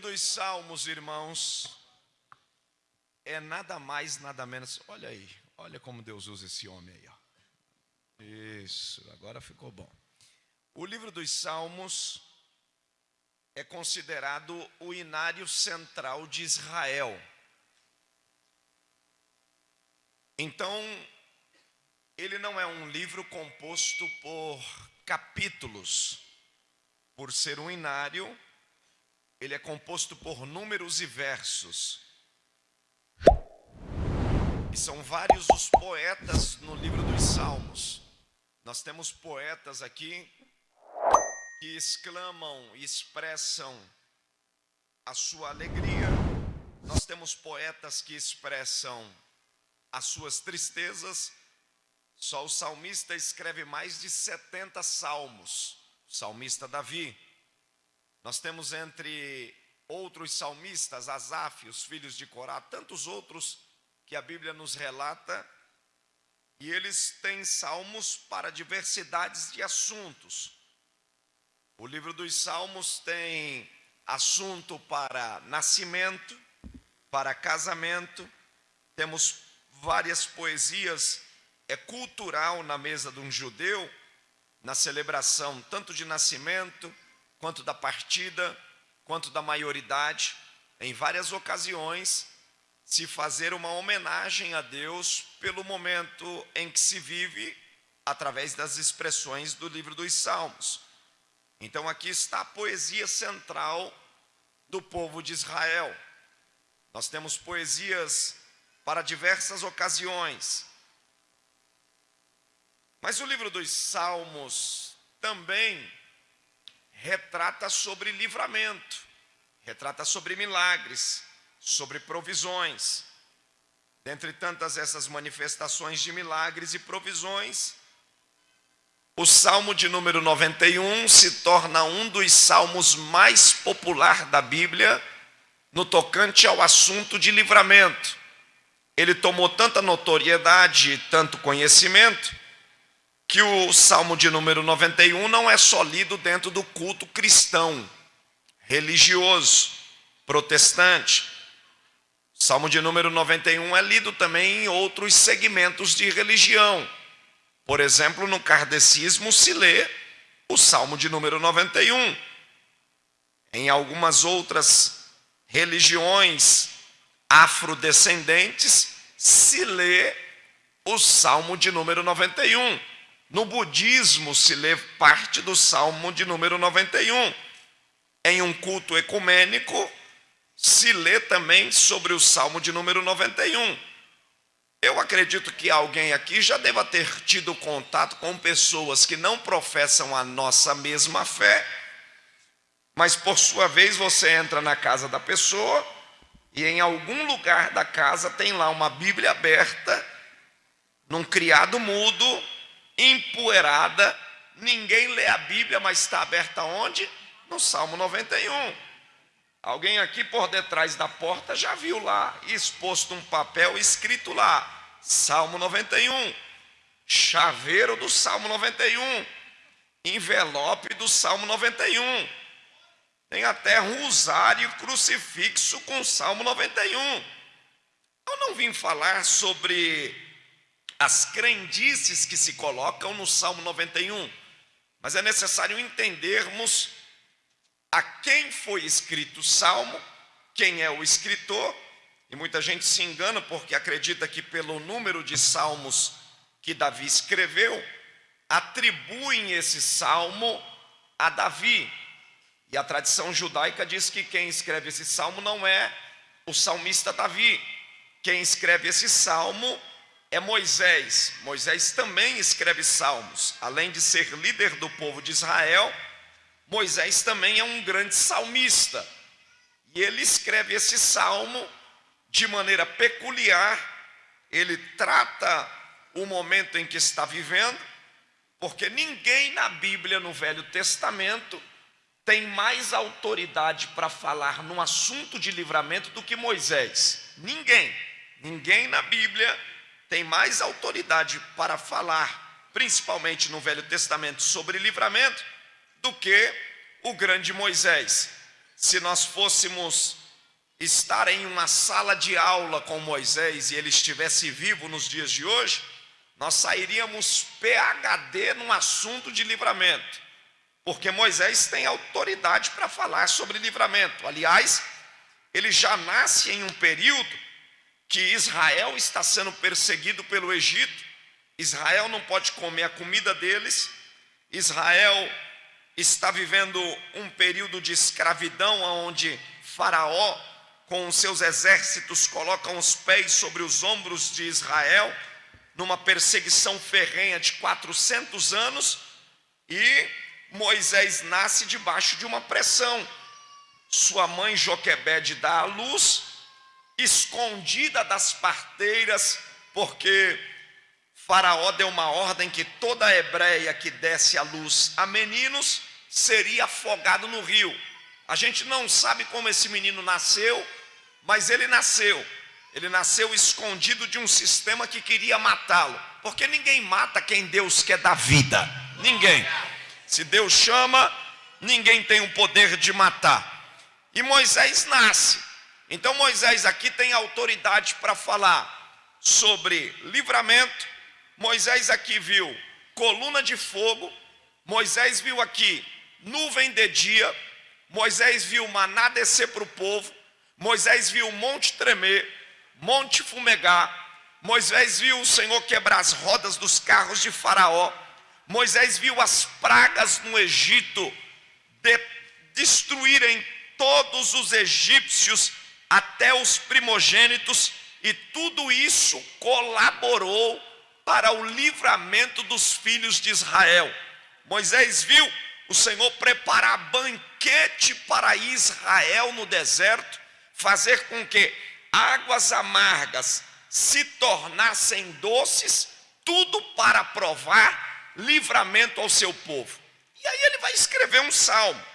dos Salmos, irmãos, é nada mais, nada menos. Olha aí, olha como Deus usa esse homem aí. Ó. Isso, agora ficou bom. O livro dos Salmos é considerado o inário central de Israel. Então, ele não é um livro composto por capítulos, por ser um inário ele é composto por números e versos. E são vários os poetas no livro dos Salmos. Nós temos poetas aqui que exclamam e expressam a sua alegria. Nós temos poetas que expressam as suas tristezas. Só o salmista escreve mais de 70 salmos. O salmista Davi. Nós temos entre outros salmistas, Asaf, os filhos de Corá, tantos outros que a Bíblia nos relata, e eles têm salmos para diversidades de assuntos. O livro dos Salmos tem assunto para nascimento, para casamento, temos várias poesias, é cultural na mesa de um judeu, na celebração tanto de nascimento, quanto da partida, quanto da maioridade, em várias ocasiões, se fazer uma homenagem a Deus pelo momento em que se vive através das expressões do livro dos Salmos. Então aqui está a poesia central do povo de Israel. Nós temos poesias para diversas ocasiões. Mas o livro dos Salmos também retrata sobre livramento, retrata sobre milagres, sobre provisões. Dentre tantas essas manifestações de milagres e provisões, o Salmo de número 91 se torna um dos salmos mais popular da Bíblia no tocante ao assunto de livramento. Ele tomou tanta notoriedade e tanto conhecimento que o Salmo de número 91 não é só lido dentro do culto cristão, religioso, protestante. Salmo de número 91 é lido também em outros segmentos de religião. Por exemplo, no kardecismo se lê o Salmo de número 91. Em algumas outras religiões afrodescendentes se lê o Salmo de número 91. No budismo se lê parte do Salmo de número 91. Em um culto ecumênico se lê também sobre o Salmo de número 91. Eu acredito que alguém aqui já deva ter tido contato com pessoas que não professam a nossa mesma fé, mas por sua vez você entra na casa da pessoa e em algum lugar da casa tem lá uma Bíblia aberta, num criado mudo, empoeirada, ninguém lê a Bíblia, mas está aberta onde? No Salmo 91. Alguém aqui por detrás da porta já viu lá exposto um papel escrito lá, Salmo 91, chaveiro do Salmo 91, envelope do Salmo 91. Tem até rosário crucifixo com Salmo 91. Eu não vim falar sobre as crendices que se colocam no Salmo 91. Mas é necessário entendermos a quem foi escrito o Salmo, quem é o escritor, e muita gente se engana porque acredita que pelo número de salmos que Davi escreveu, atribuem esse salmo a Davi. E a tradição judaica diz que quem escreve esse salmo não é o salmista Davi. Quem escreve esse salmo é Moisés. Moisés também escreve salmos. Além de ser líder do povo de Israel, Moisés também é um grande salmista. E ele escreve esse salmo de maneira peculiar. Ele trata o momento em que está vivendo Porque ninguém na Bíblia, no Velho Testamento, tem mais autoridade para falar num assunto de livramento do que Moisés. Ninguém, ninguém na Bíblia tem mais autoridade para falar, principalmente no Velho Testamento, sobre livramento, do que o grande Moisés. Se nós fôssemos estar em uma sala de aula com Moisés e ele estivesse vivo nos dias de hoje, nós sairíamos PhD num assunto de livramento, porque Moisés tem autoridade para falar sobre livramento. Aliás, ele já nasce em um período que Israel está sendo perseguido pelo Egito, Israel não pode comer a comida deles, Israel está vivendo um período de escravidão onde Faraó com seus exércitos colocam os pés sobre os ombros de Israel numa perseguição ferrenha de 400 anos e Moisés nasce debaixo de uma pressão. Sua mãe Joquebede dá a luz, escondida das parteiras, porque Faraó deu uma ordem que toda hebreia que desse a luz a meninos seria afogado no rio. A gente não sabe como esse menino nasceu, mas ele nasceu. Ele nasceu escondido de um sistema que queria matá-lo. Porque ninguém mata quem Deus quer dar vida. Ninguém. Se Deus chama, ninguém tem o poder de matar. E Moisés nasce. Então Moisés aqui tem autoridade para falar sobre livramento. Moisés aqui viu coluna de fogo. Moisés viu aqui nuvem de dia. Moisés viu maná descer para o povo. Moisés viu o monte tremer. Monte Fumegar, Moisés viu o Senhor quebrar as rodas dos carros de Faraó. Moisés viu as pragas no Egito de, destruírem todos os egípcios, até os primogênitos, e tudo isso colaborou para o livramento dos filhos de Israel. Moisés viu o Senhor preparar banquete para Israel no deserto, fazer com que águas amargas se tornassem doces, tudo para provar livramento ao seu povo. E aí ele vai escrever um salmo,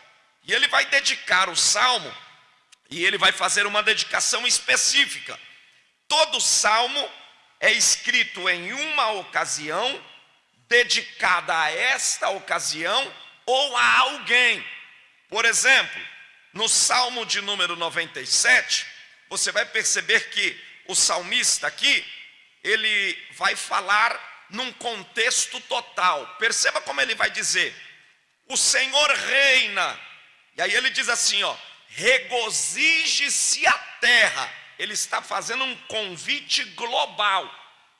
e ele vai dedicar o salmo, e ele vai fazer uma dedicação específica. Todo salmo é escrito em uma ocasião, dedicada a esta ocasião ou a alguém. Por exemplo, no salmo de número 97, você vai perceber que o salmista aqui, ele vai falar num contexto total. Perceba como ele vai dizer: O Senhor reina. E aí ele diz assim, ó: Regozije-se a terra. Ele está fazendo um convite global.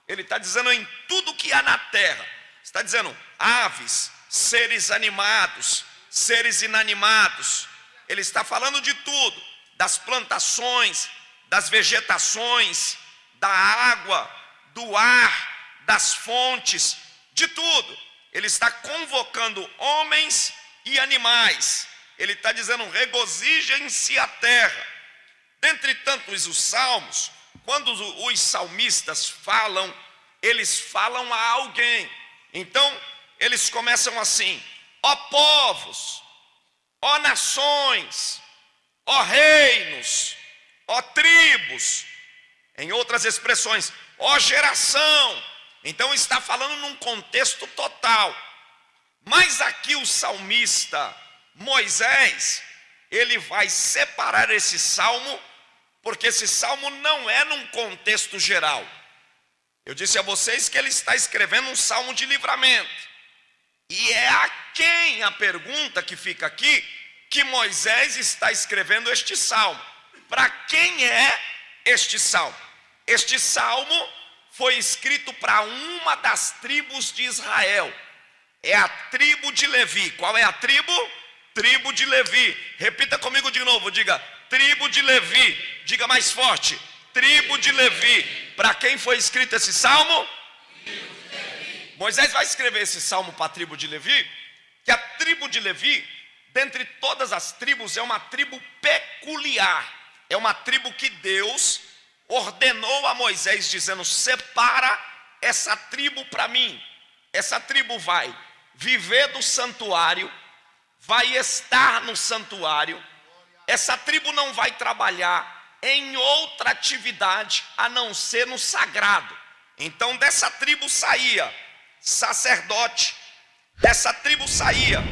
Ele está dizendo em tudo que há na terra. Está dizendo aves, seres animados, seres inanimados. Ele está falando de tudo, das plantações, das vegetações, da água, do ar, das fontes, de tudo. Ele está convocando homens e animais. Ele está dizendo: regozijem-se a terra. Dentre tantos os salmos, quando os salmistas falam, eles falam a alguém. Então, eles começam assim: ó povos, ó nações, ó reinos, ó tribos, em outras expressões, ó geração. Então está falando num contexto total. Mas aqui o salmista Moisés, ele vai separar esse salmo, porque esse salmo não é num contexto geral. Eu disse a vocês que ele está escrevendo um salmo de livramento. E é a quem a pergunta que fica aqui que Moisés está escrevendo este salmo. Para quem é este salmo? Este salmo foi escrito para uma das tribos de Israel. É a tribo de Levi. Qual é a tribo? Tribo de Levi. Repita comigo de novo, diga: tribo de Levi. Diga mais forte: tribo de Levi. Para quem foi escrito esse salmo? Moisés vai escrever esse salmo para a tribo de Levi, que a tribo de Levi, dentre todas as tribos, é uma tribo peculiar é uma tribo que Deus ordenou a Moisés, dizendo: separa essa tribo para mim. Essa tribo vai viver do santuário, vai estar no santuário. Essa tribo não vai trabalhar em outra atividade a não ser no sagrado. Então dessa tribo saía sacerdote, dessa tribo saía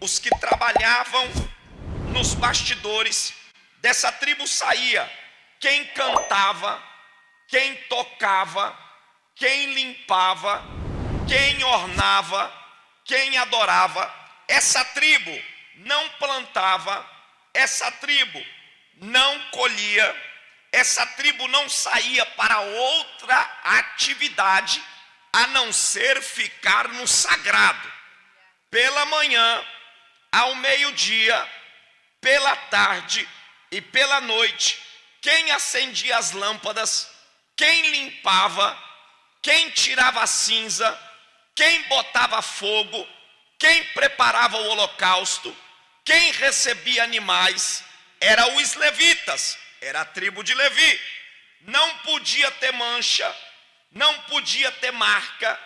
os que trabalhavam nos bastidores, dessa tribo saía quem cantava, quem tocava, quem limpava, quem ornava, quem adorava. Essa tribo não plantava, essa tribo não colhia, essa tribo não saía para outra atividade a não ser ficar no sagrado. Pela manhã, ao meio-dia, pela tarde e pela noite, quem acendia as lâmpadas, quem limpava, quem tirava a cinza, quem botava fogo, quem preparava o holocausto, quem recebia animais, eram os levitas, era a tribo de Levi. Não podia ter mancha, não podia ter marca,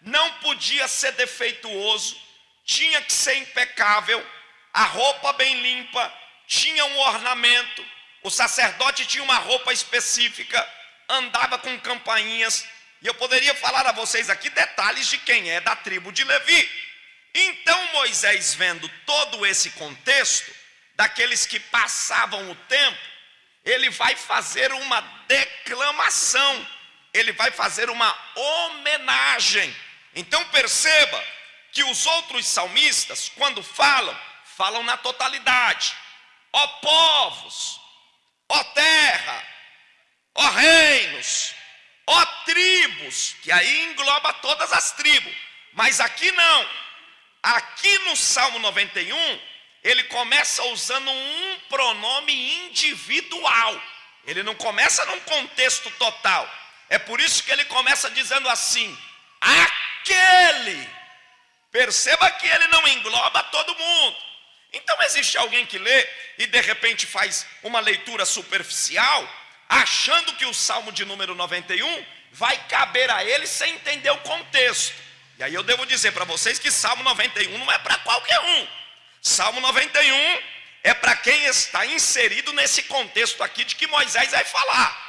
não podia ser defeituoso, tinha que ser impecável, a roupa bem limpa, tinha um ornamento, o sacerdote tinha uma roupa específica, andava com campainhas, e eu poderia falar a vocês aqui detalhes de quem é da tribo de Levi. Então Moisés, vendo todo esse contexto, daqueles que passavam o tempo, ele vai fazer uma declamação, ele vai fazer uma homenagem. Então perceba que os outros salmistas, quando falam, falam na totalidade. Ó povos, ó terra, ó reinos, ó tribos, que aí engloba todas as tribos, mas aqui não. Aqui no Salmo 91, ele começa usando um pronome individual. Ele não começa num contexto total. É por isso que ele começa dizendo assim: aquele. Perceba que ele não engloba todo mundo. Então existe alguém que lê e de repente faz uma leitura superficial, achando que o Salmo de número 91 vai caber a ele sem entender o contexto. E aí eu devo dizer para vocês que Salmo 91 não é para qualquer um. Salmo 91 é para quem está inserido nesse contexto aqui de que Moisés vai falar.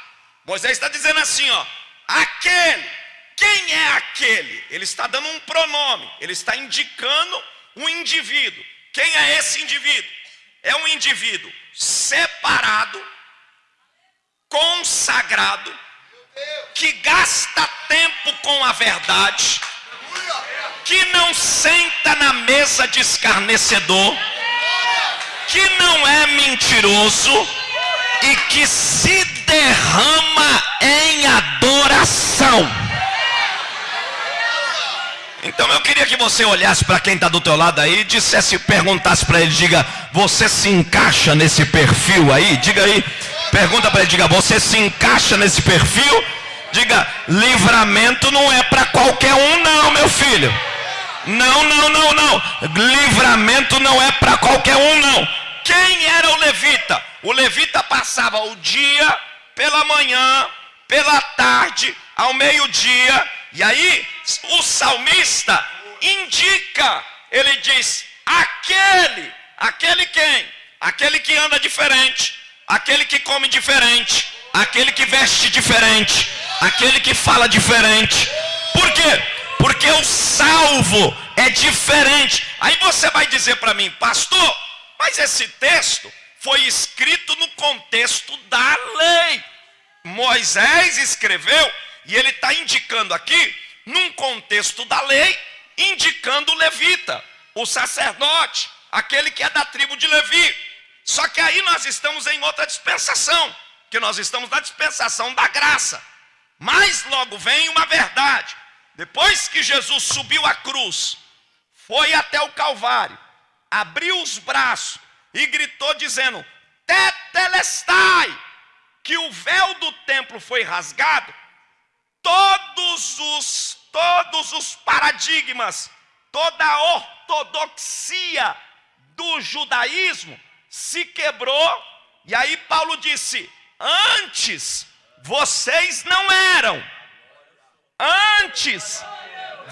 Moisés está dizendo assim, ó, aquele. Quem é aquele? Ele está dando um pronome, ele está indicando um indivíduo. Quem é esse indivíduo? É um indivíduo separado, consagrado, que gasta tempo com a verdade, que não senta na mesa de escarnecedor, que não é mentiroso e que se derrama em adoração. Então eu queria que você olhasse para quem está do teu lado aí dissesse, perguntasse para ele, diga, você se encaixa nesse perfil aí? Diga aí, pergunta para ele, diga, você se encaixa nesse perfil? Diga, livramento não é para qualquer um não, meu filho. Não, não, não, não. Livramento não é para qualquer um não. Quem era o levita? O levita passava o dia pela manhã, pela tarde, ao meio-dia e aí, o salmista indica, ele diz: aquele, aquele quem? Aquele que anda diferente, aquele que come diferente, aquele que veste diferente, aquele que fala diferente. Por quê? Porque o salvo é diferente. Aí você vai dizer para mim, pastor, mas esse texto foi escrito no contexto da lei. Moisés escreveu e ele está indicando aqui, num contexto da lei, indicando o levita, o sacerdote, aquele que é da tribo de Levi. Só que aí nós estamos em outra dispensação, que nós estamos na dispensação da graça. Mas logo vem uma verdade. Depois que Jesus subiu a cruz, foi até o Calvário, abriu os braços e gritou dizendo: Tetelestai, que o véu do templo foi rasgado todos os todos os paradigmas, toda a ortodoxia do judaísmo se quebrou, e aí Paulo disse: "Antes vocês não eram. Antes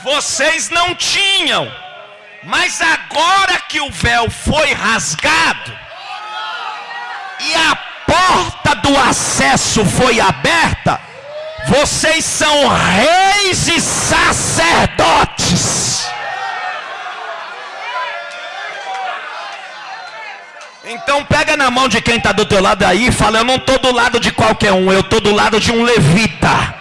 vocês não tinham. Mas agora que o véu foi rasgado e a porta do acesso foi aberta, vocês são reis e sacerdotes. Então pega na mão de quem está do teu lado aí e fala, eu não estou do lado de qualquer um, eu estou do lado de um levita.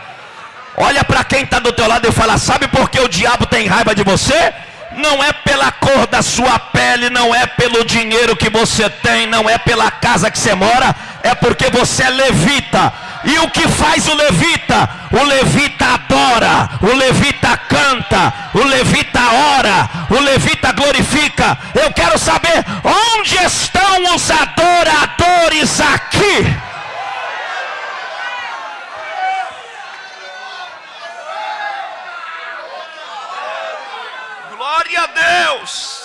Olha para quem está do teu lado e fala, sabe por que o diabo tem raiva de você? Não é pela cor da sua pele, não é pelo dinheiro que você tem, não é pela casa que você mora, é porque você é levita. E o que faz o levita? O levita adora, o levita canta, o levita ora, o levita glorifica. Eu quero saber onde estão os adoradores aqui. Glória a Deus.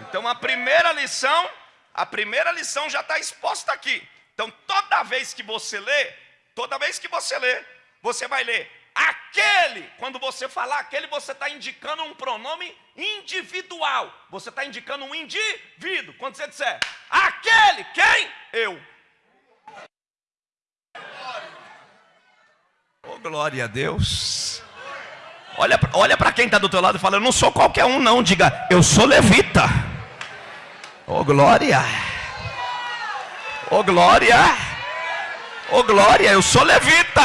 Então a primeira lição a primeira lição já está exposta aqui. Então, toda vez que você lê, toda vez que você lê, você vai ler aquele. Quando você falar aquele, você está indicando um pronome individual. Você está indicando um indivíduo. Quando você disser aquele, quem? Eu. Oh, glória a Deus. Olha, olha para quem está do teu lado e fala: Eu não sou qualquer um, não. Diga, eu sou levita. Oh glória! Oh glória! Oh glória, eu sou levita.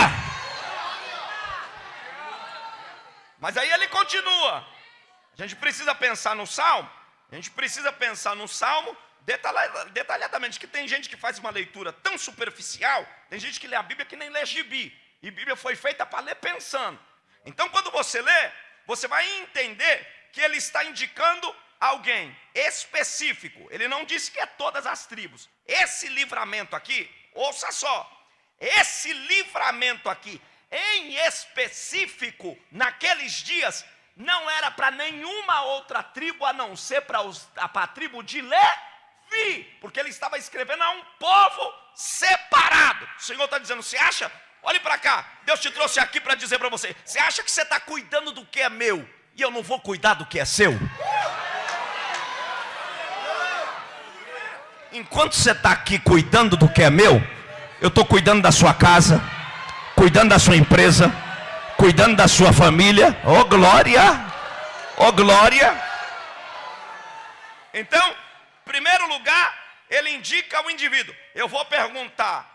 Mas aí ele continua. A gente precisa pensar no salmo. A gente precisa pensar no salmo detalhadamente. Que tem gente que faz uma leitura tão superficial. Tem gente que lê a Bíblia que nem lê gibi. E Bíblia foi feita para ler pensando. Então, quando você lê, você vai entender que ele está indicando alguém específico, ele não disse que é todas as tribos. Esse livramento aqui, ouça só, esse livramento aqui, em específico, naqueles dias, não era para nenhuma outra tribo a não ser para a tribo de Levi, porque ele estava escrevendo a um povo separado. O Senhor está dizendo: você acha? Olhe para cá, Deus te trouxe aqui para dizer para você: você acha que você está cuidando do que é meu e eu não vou cuidar do que é seu? Enquanto você está aqui cuidando do que é meu, eu estou cuidando da sua casa, cuidando da sua empresa, cuidando da sua família. Oh glória! Oh glória! Então, primeiro lugar, ele indica o indivíduo. Eu vou perguntar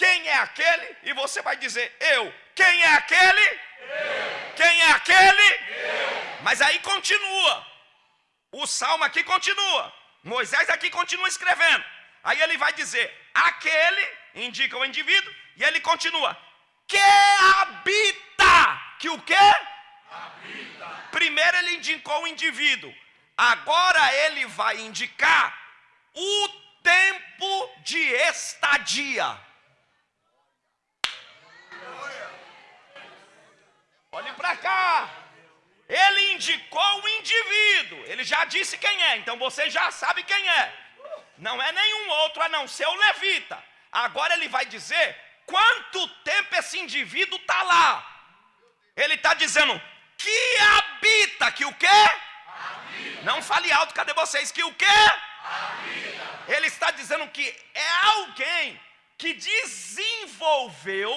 quem é aquele e você vai dizer eu. Quem é aquele? Eu. Quem é aquele? Eu. Mas aí continua. O salmo aqui continua. Moisés aqui continua escrevendo. Aí ele vai dizer: aquele indica o indivíduo, e ele continua: que habita. Que o que? Habita. Primeiro ele indicou o indivíduo, agora ele vai indicar o tempo de estadia. Olhe para cá. Ele indicou o indivíduo, ele já disse quem é, então você já sabe quem é. Não é nenhum outro a não ser o levita. Agora ele vai dizer quanto tempo esse indivíduo está lá. Ele está dizendo que habita, que o quê? Habita. Não fale alto, cadê vocês? Que o quê? Habita. Ele está dizendo que é alguém que desenvolveu,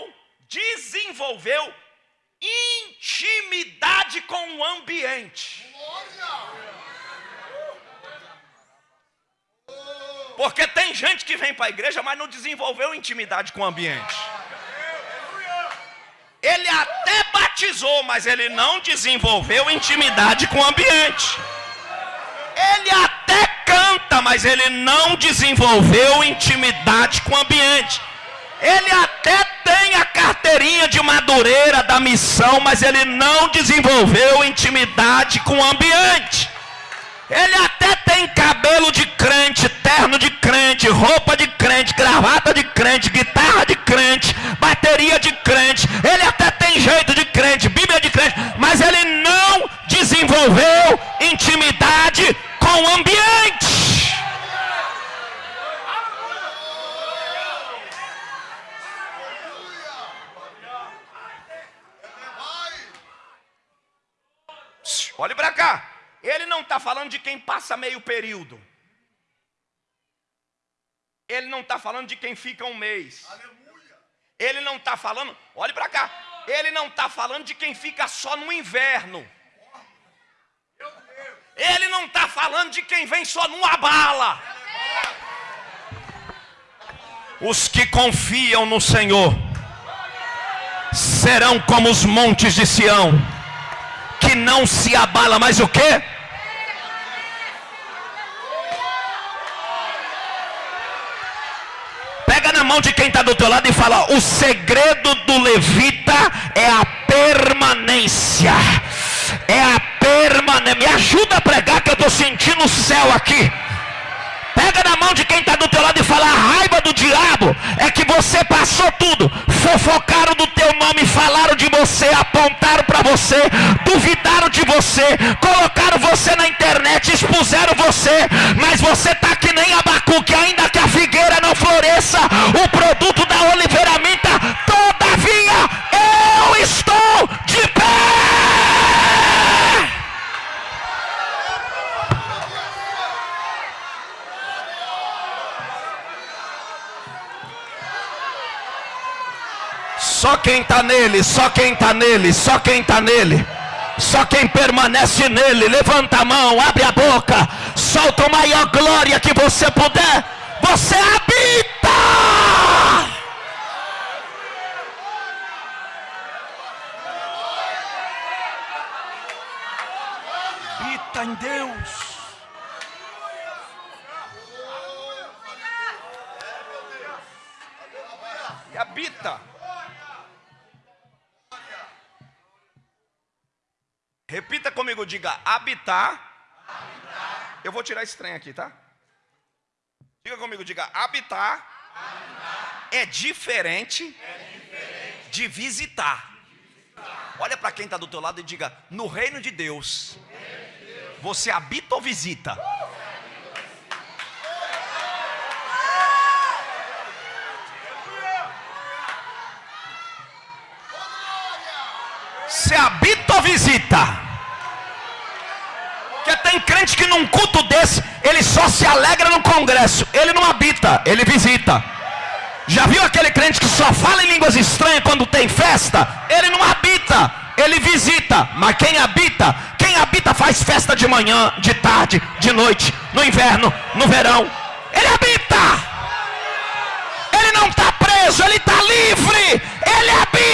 desenvolveu intimidade com o ambiente. Porque tem gente que vem para a igreja, mas não desenvolveu intimidade com o ambiente. Ele até batizou, mas ele não desenvolveu intimidade com o ambiente. Ele até canta, mas ele não desenvolveu intimidade com o ambiente. Ele até tem a carteirinha de madureira da missão, mas ele não desenvolveu intimidade com o ambiente. Ele até tem cabelo de crente, terno de crente, roupa de crente, gravata de crente, guitarra de crente, bateria de crente. Ele até tem jeito de crente, Bíblia de crente, mas ele não desenvolveu intimidade com o ambiente. Olhe para cá. Ele não está falando de quem passa meio período. Ele não está falando de quem fica um mês. Ele não está falando, olhe para cá. Ele não está falando de quem fica só no inverno. Ele não está falando de quem vem só numa bala. Os que confiam no Senhor serão como os montes de Sião, que não se abala, mas o que? Pega na mão de quem está do teu lado e fala: o segredo do levita é a permanência. É a permanência. Me ajuda a pregar que eu estou sentindo o céu aqui. Pega na mão de quem está do teu lado e fala: a raiva do diabo é que você passou tudo, fofocaram do teu nome, falaram de você, apontaram para você, duvidaram de você, colocaram você na internet, expuseram você, mas você está que nem Abacu, que ainda que a figueira não floresça, o produto da oliveira minta, Só quem está nele, só quem está nele, só quem está nele. Só quem permanece nele, levanta a mão, abre a boca, solta a maior glória que você puder. Você habita. Habita em Deus. E habita. Repita comigo, diga habitar. habitar. Eu vou tirar esse trem aqui, tá? Diga comigo, diga habitar. habitar. É, diferente é diferente de visitar. visitar. Olha para quem está do teu lado e diga: no reino de Deus, reino de Deus. você habita ou visita? Você habita ou visita? Porque tem crente que num culto desse, ele só se alegra no congresso. Ele não habita, ele visita. Já viu aquele crente que só fala em línguas estranhas quando tem festa? Ele não habita, ele visita. Mas quem habita, quem habita faz festa de manhã, de tarde, de noite, no inverno, no verão. Ele habita. Ele não está preso, ele está livre. Ele habita.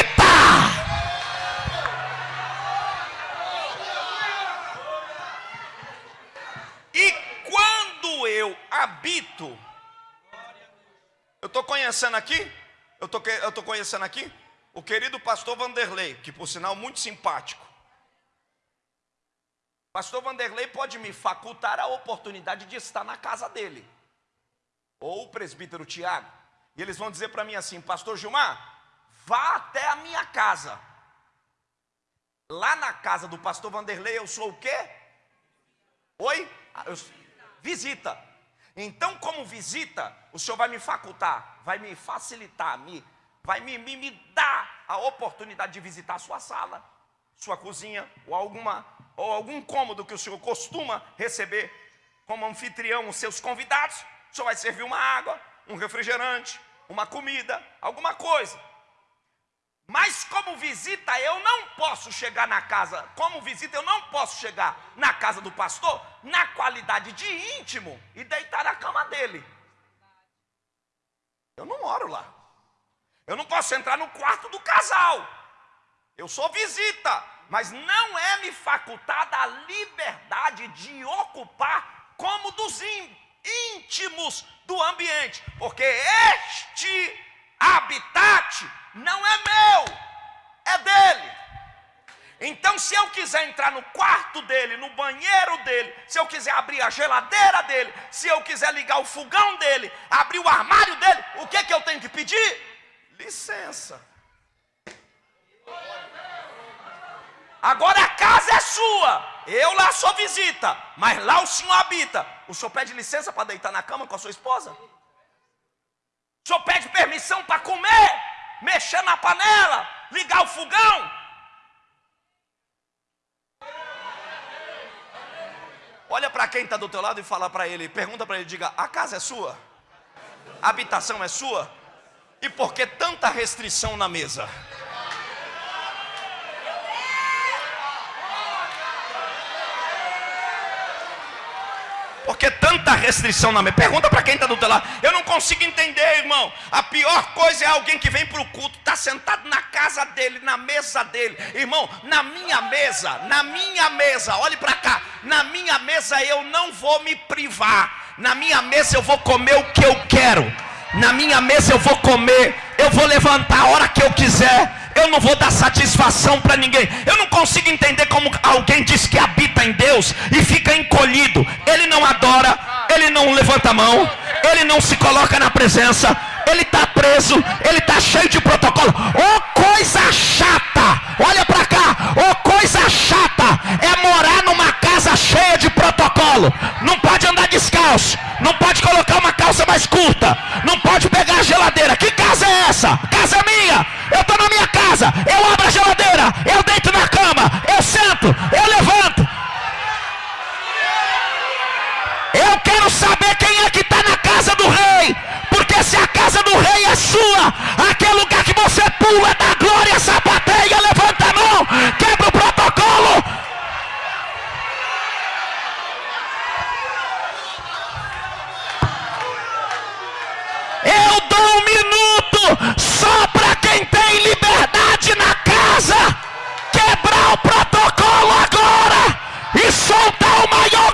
eu habito. Eu estou conhecendo aqui, eu estou tô conhecendo aqui o querido pastor Vanderlei, que por sinal muito simpático. Pastor Vanderlei pode me facultar a oportunidade de estar na casa dele. Ou o presbítero Tiago. E eles vão dizer para mim assim: Pastor Gilmar, vá até a minha casa. Lá na casa do pastor Vanderlei eu sou o quê? Oi? Eu, visita. Então, como visita, o Senhor vai me facultar, vai me facilitar, me, vai me, me, me dar a oportunidade de visitar a sua sala, sua cozinha, ou, alguma, ou algum cômodo que o Senhor costuma receber como anfitrião os seus convidados. O Senhor vai servir uma água, um refrigerante, uma comida, alguma coisa. Mas como visita, eu não posso chegar na casa, como visita, eu não posso chegar na casa do pastor na qualidade de íntimo e deitar na cama dele. Eu não moro lá. Eu não posso entrar no quarto do casal. Eu sou visita, mas não é me facultada a liberdade de ocupar como dos íntimos do ambiente, porque este habitat não é meu, é dele. Então, se eu quiser entrar no quarto dele, no banheiro dele, se eu quiser abrir a geladeira dele, se eu quiser ligar o fogão dele, abrir o armário dele, o que, que eu tenho que pedir? Licença. Agora a casa é sua, eu lá sou visita, mas lá o senhor habita. O senhor pede licença para deitar na cama com a sua esposa? O senhor pede permissão para comer? mexer na panela, ligar o fogão. Olha para quem está do teu lado e fala para ele, pergunta para ele, diga, a casa é sua? A habitação é sua? E por que tanta restrição na mesa? Porque tanta restrição na mesa. Pergunta para quem está do teu lado. Eu não consigo entender, irmão. A pior coisa é alguém que vem para o culto, está sentado na casa dele, na mesa dele. Irmão, na minha mesa, na minha mesa, olhe para cá. Na minha mesa eu não vou me privar. Na minha mesa eu vou comer o que eu quero. Na minha mesa eu vou comer. Eu vou levantar a hora que eu quiser eu não vou dar satisfação para ninguém. Eu não consigo entender como alguém diz que habita em Deus e fica encolhido. Ele não adora, ele não levanta a mão, ele não se coloca na presença, ele está preso, ele está cheio de protocolo. Oh, coisa chata! Olha para cá, oh, coisa chata é morar numa casa cheia de protocolo. Não pode andar descalço, não pode colocar uma calça mais curta, não pode pegar a geladeira. Que casa é essa? Casa minha. Eu estou na minha casa, eu abro a geladeira, eu deito na cama, eu sento, eu levanto. Sua, aquele lugar que você pula, dá glória, sapateia, levanta a mão, quebra o protocolo. Eu dou um minuto só para quem tem liberdade na casa quebrar o protocolo agora e soltar o maior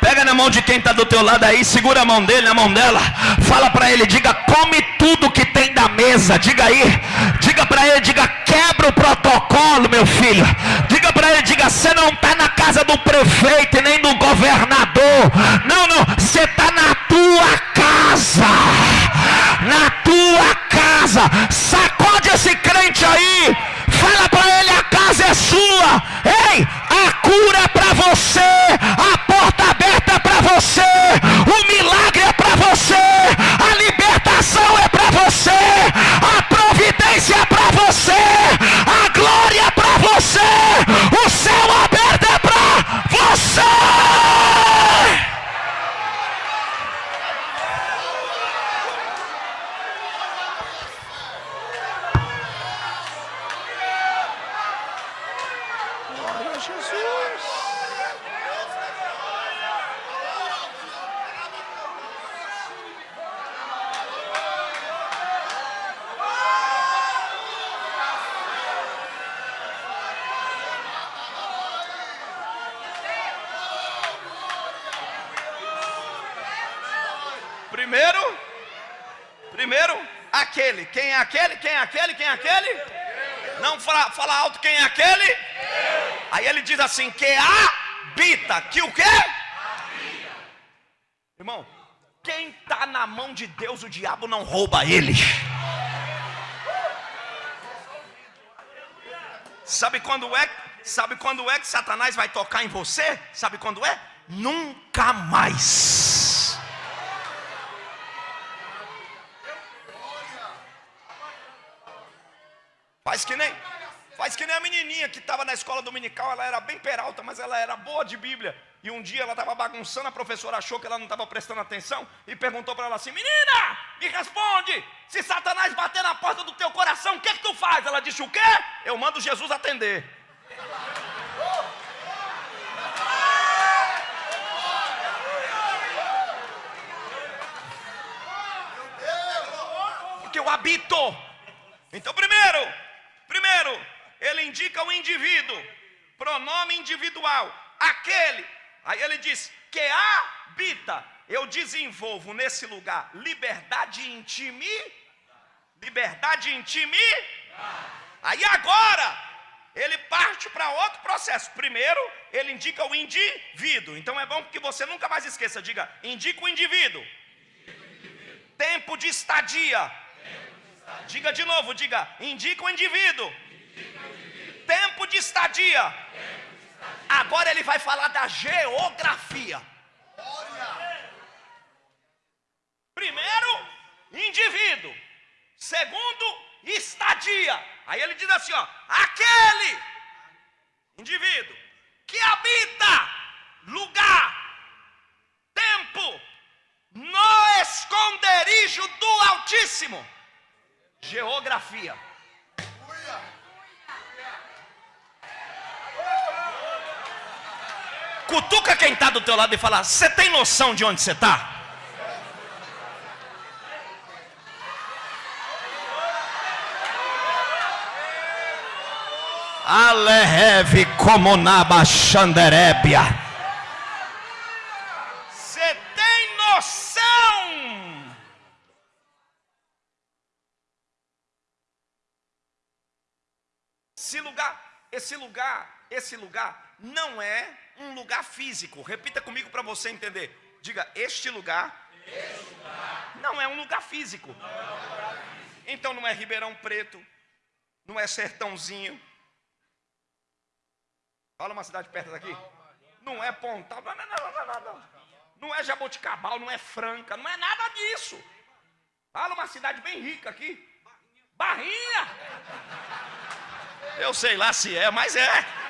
Pega na mão de quem está do teu lado aí, segura a mão dele, na mão dela. Fala para ele, diga, come tudo que tem da mesa. Diga aí, diga para ele, diga, quebra o protocolo, meu filho. Diga para ele, diga, você não está na casa do prefeito e nem do governador. Não, não, você está na tua casa. Na tua casa. Sacode esse crente aí. Fala para ele, a casa é sua. Ei, a cura é para você. A porta aberta é para você. O milagre é para você. A libertação é para você. A providência é para você. A glória é para você. O céu aberto é para você. Primeiro, primeiro, aquele. Quem é aquele? Quem é aquele? Quem é aquele? Não fala, fala aquele? Aí ele diz assim: que habita. Que o quê? Irmão, quem está na mão de Deus, o diabo não rouba ele. Sabe quando é? Sabe quando é que Satanás vai tocar em você? Sabe quando é? Nunca mais. Faz que nem, faz que nem a menininha que estava na escola dominical, ela era bem peralta, mas ela era boa de Bíblia. E um dia ela estava bagunçando, a professora achou que ela não estava prestando atenção e perguntou para ela assim: Menina, me responde, se Satanás bater na porta do teu coração, o que, que tu faz? Ela disse: O quê? Eu mando Jesus atender. Porque eu habito. Então, primeiro, Primeiro, ele indica o indivíduo, pronome individual, aquele. Aí ele diz que habita. Eu desenvolvo nesse lugar liberdade intime. Liberdade intime. Aí agora, ele parte para outro processo. Primeiro, ele indica o indivíduo. Então é bom que você nunca mais esqueça. Diga, indica o indivíduo. Tempo de estadia. Diga de novo, diga, indica o indivíduo. Tempo de estadia. Agora ele vai falar da geografia. Primeiro, indivíduo. Segundo, estadia. Aí ele diz assim, ó, aquele indivíduo que habita lugar, tempo, no esconderijo do Altíssimo. Geografia. Cutuca quem está do teu lado e fala: Você tem noção de onde você está? Aleheve como Nabachanderébia. Você tem noção? Esse lugar, esse lugar, esse lugar não é um lugar físico. Repita comigo para você entender. Diga, este lugar, este lugar não é um lugar físico. Não é um lugar físico. Então não é Ribeirão Preto, não é Sertãozinho, Fala uma cidade perto daqui. Não é Pontal, não, não, não, não, não. Não é Jaboticabal, não é Franca, não é nada disso. Fala uma cidade bem rica aqui. Barrinha. Eu sei lá se é, mas é.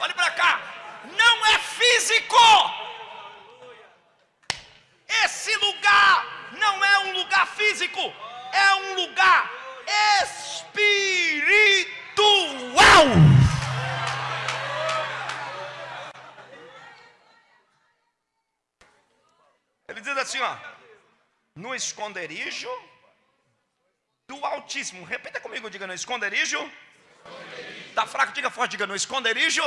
Olhe para cá. Não é físico. Esse lugar não é um lugar físico, é um lugar espiritual. Ele diz assim, ó, no esconderijo do Altíssimo. Repita comigo, diga no esconderijo. esconderijo. Tá fraco, diga forte, diga no esconderijo.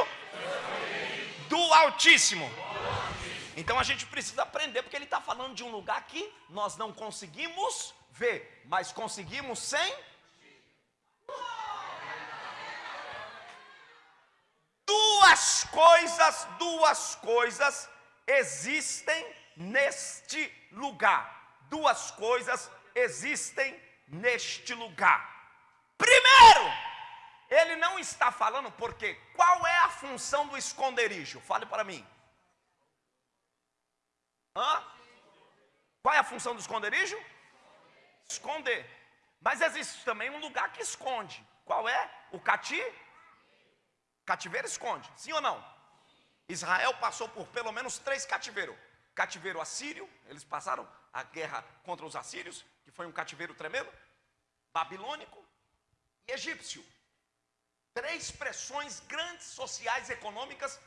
do Altíssimo. Então a gente precisa aprender, porque ele está falando de um lugar que nós não conseguimos ver, mas conseguimos sem Duas coisas, duas coisas existem neste lugar. Duas coisas existem neste lugar. Primeiro, ele não está falando porque qual é a função do esconderijo? Fale para mim. Hã? Qual é a função do esconderijo? Esconder. Mas existe também um lugar que esconde. Qual é? O cativeiro Cativeiro esconde, sim ou não? Israel passou por pelo menos três cativeiros. Cativeiro assírio, eles passaram a guerra contra os assírios, que foi um cativeiro tremendo. Babilônico e egípcio. Três pressões grandes sociais e econômicas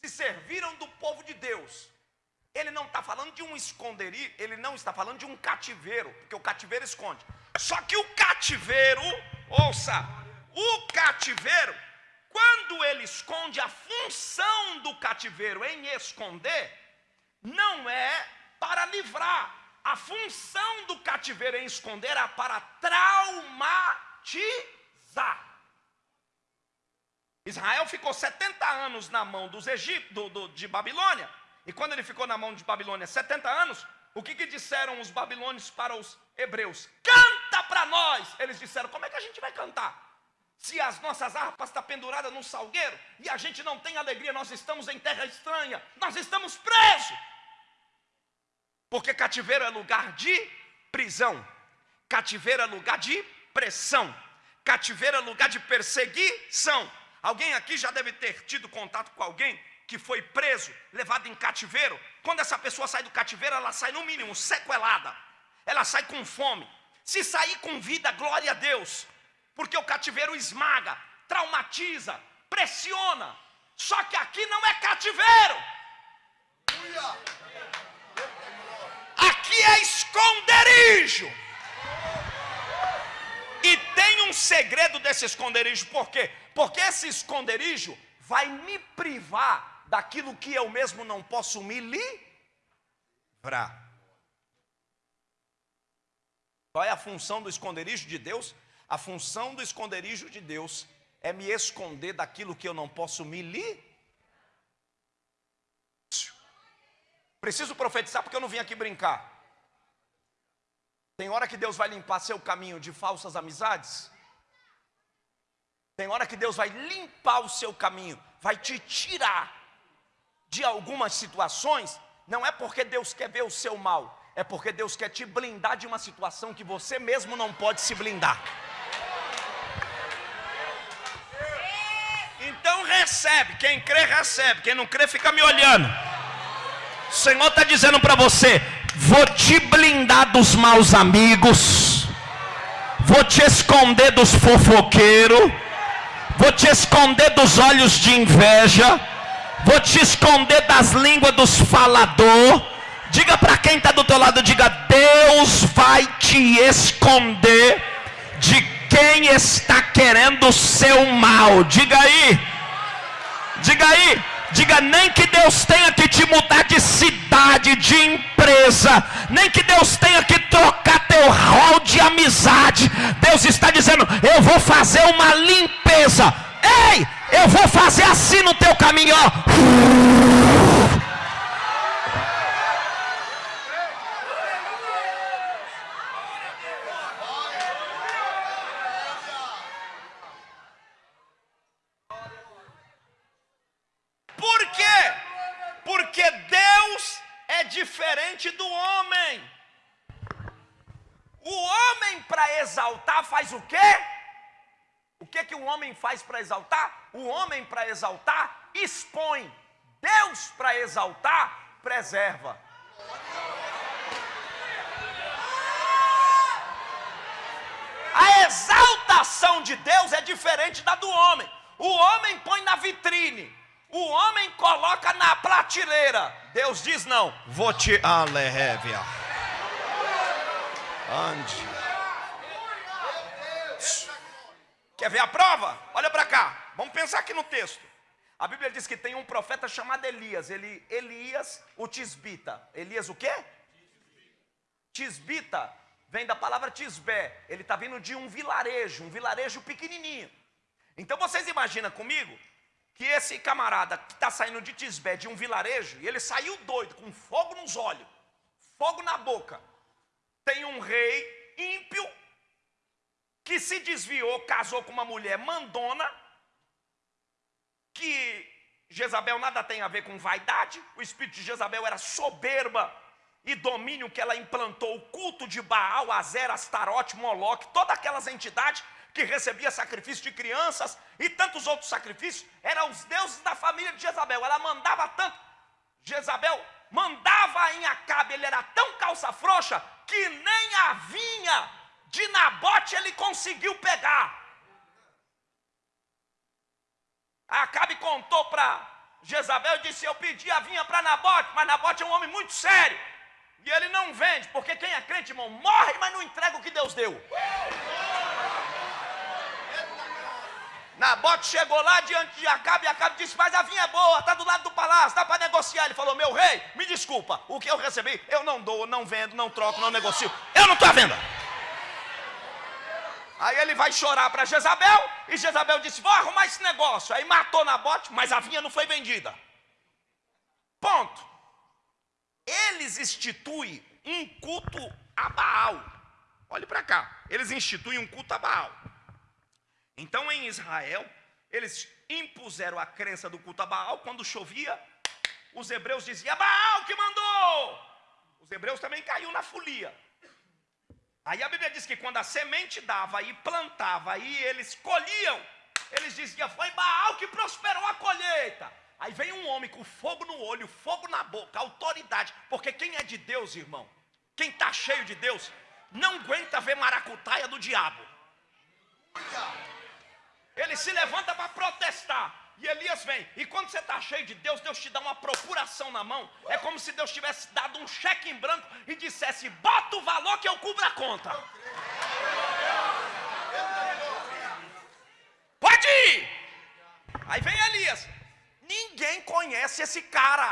se serviram do povo de Deus. Ele não está falando de um esconderijo, ele não está falando de um cativeiro, porque o cativeiro esconde. Só que o cativeiro, ouça, o cativeiro quando ele esconde, a função do cativeiro em esconder não é para livrar. A função do cativeiro em esconder é para traumatizar. Israel ficou 70 anos na mão dos do, do, de Babilônia. E quando ele ficou na mão de Babilônia 70 anos, o que, que disseram os babilônios para os hebreus? Canta para nós! Eles disseram: como é que a gente vai cantar? Se as nossas harpas estão penduradas num salgueiro e a gente não tem alegria, nós estamos em terra estranha, nós estamos presos. Porque cativeiro é lugar de prisão, cativeiro é lugar de pressão, cativeiro é lugar de perseguição. Alguém aqui já deve ter tido contato com alguém que foi preso, levado em cativeiro. Quando essa pessoa sai do cativeiro, ela sai no mínimo sequelada, ela sai com fome. Se sair com vida, glória a Deus porque o cativeiro esmaga, traumatiza, pressiona. Só que aqui não é cativeiro. Aqui é esconderijo. E tem um segredo desse esconderijo, por quê? Porque esse esconderijo vai me privar daquilo que eu mesmo não posso me livrar. Qual é a função do esconderijo de Deus? A função do esconderijo de Deus é me esconder daquilo que eu não posso me li. Preciso profetizar porque eu não vim aqui brincar. Tem hora que Deus vai limpar seu caminho de falsas amizades. Tem hora que Deus vai limpar o seu caminho, vai te tirar de algumas situações. Não é porque Deus quer ver o seu mal, é porque Deus quer te blindar de uma situação que você mesmo não pode se blindar. Então recebe, quem crê recebe, quem não crê fica me olhando. O Senhor está dizendo para você: vou te blindar dos maus amigos, vou te esconder dos fofoqueiros, vou te esconder dos olhos de inveja, vou te esconder das línguas dos falador. Diga para quem está do teu lado, diga: Deus vai te esconder de quem está querendo o seu mal. Diga aí, diga aí. Diga nem que Deus tenha que te mudar de cidade, de empresa, nem que Deus tenha que trocar teu rol de amizade. Deus está dizendo: Eu vou fazer uma limpeza. Ei, eu vou fazer assim no teu caminho, ó. Diferente do homem. O homem para exaltar faz o quê? O que que o homem faz para exaltar? O homem para exaltar expõe. Deus para exaltar preserva. A exaltação de Deus é diferente da do homem. O homem põe na vitrine. O homem coloca na prateleira. Deus diz não. Vou te alehevia. Ande. Quer ver a prova? Olha para cá. Vamos pensar aqui no texto. A Bíblia diz que tem um profeta chamado Elias. Ele, Elias, o Tisbita. Elias o quê? Tisbita vem da palavra Tisbé. Ele está vindo de um vilarejo, um vilarejo pequenininho. Então vocês imaginam comigo que esse camarada que está saindo de Tisbé, de um vilarejo, e ele saiu doido, com fogo nos olhos, fogo na boca. Tem um rei ímpio que se desviou, casou com uma mulher mandona, que Jezabel nada tem a ver com vaidade, o espírito de Jezabel era soberba e domínio que ela implantou, o culto de Baal, Azer, Astarote, Moloque, todas aquelas entidades que recebia sacrifício de crianças e tantos outros sacrifícios, eram os deuses da família de Jezabel. Ela mandava tanto. Jezabel mandava em Acabe, ele era tão calça frouxa que nem a vinha de Nabote ele conseguiu pegar. Acabe contou para Jezabel e disse: Eu pedi a vinha para Nabote, mas Nabote é um homem muito sério. E ele não vende, porque quem é crente, irmão, morre, mas não entrega o que Deus deu. Nabote chegou lá diante de Acabe e Acabe disse: Mas a vinha é boa, está do lado do palácio, dá para negociar. Ele falou: Meu rei, me desculpa, o que eu recebi, eu não dou, não vendo, não troco, não negocio. Eu não estou à venda. Aí ele vai chorar para Jezabel e Jezabel disse: Vou arrumar esse negócio. Aí matou Nabote, mas a vinha não foi vendida. Ponto. Eles instituem um culto a Baal. Olhe para cá. Eles instituem um culto a Baal. Então em Israel, eles impuseram a crença do culto a Baal, quando chovia, os hebreus diziam: Baal que mandou! Os hebreus também caíram na folia. Aí a Bíblia diz que quando a semente dava e plantava, aí eles colhiam, eles diziam: Foi Baal que prosperou a colheita. Aí vem um homem com fogo no olho, fogo na boca, autoridade, porque quem é de Deus, irmão, quem está cheio de Deus, não aguenta ver maracutaia do diabo. Ele se levanta para protestar. E Elias vem. E quando você está cheio de Deus, Deus te dá uma procuração na mão. É como se Deus tivesse dado um cheque em branco e dissesse: bota o valor que eu cubro a conta. Pode ir. Aí vem Elias. Ninguém conhece esse cara.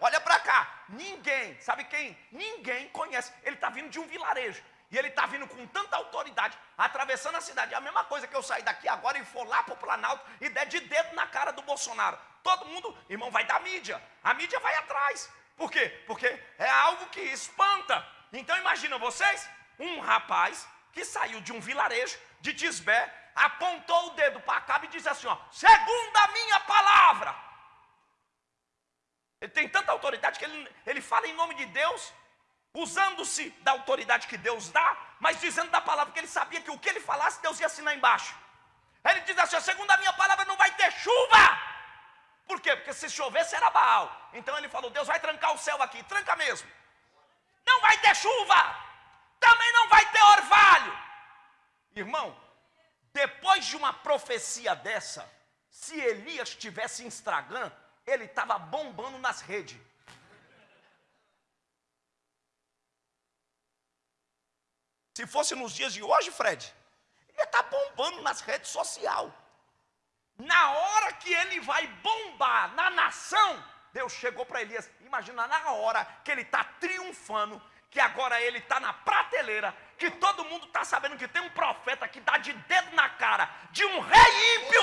Olha para cá. Ninguém. Sabe quem? Ninguém conhece. Ele está vindo de um vilarejo. E ele está vindo com tanta autoridade, atravessando a cidade. É a mesma coisa que eu sair daqui agora e for lá para o Planalto e der de dedo na cara do Bolsonaro. Todo mundo, irmão, vai dar mídia. A mídia vai atrás. Por quê? Porque é algo que espanta. Então imagina vocês, um rapaz que saiu de um vilarejo de Tisbé, apontou o dedo para Acabe e disse assim: ó, segundo a minha palavra. Ele tem tanta autoridade que ele, ele fala em nome de Deus, usando-se da autoridade que Deus dá, mas dizendo da palavra, porque ele sabia que o que ele falasse, Deus ia assinar embaixo. Ele diz assim: segundo a minha palavra, não vai ter chuva. Por quê? Porque se chovesse era Baal. Então ele falou: Deus vai trancar o céu aqui, tranca mesmo. Não vai ter chuva, também não vai ter orvalho. Irmão, depois de uma profecia dessa, se Elias tivesse Instagram, ele estava bombando nas redes. Se fosse nos dias de hoje, Fred, ele está bombando nas redes sociais. Na hora que ele vai bombar na nação, Deus chegou para Elias. Imagina na hora que ele está triunfando, que agora ele está na prateleira, que todo mundo está sabendo que tem um profeta que dá de dedo na cara de um rei ímpio.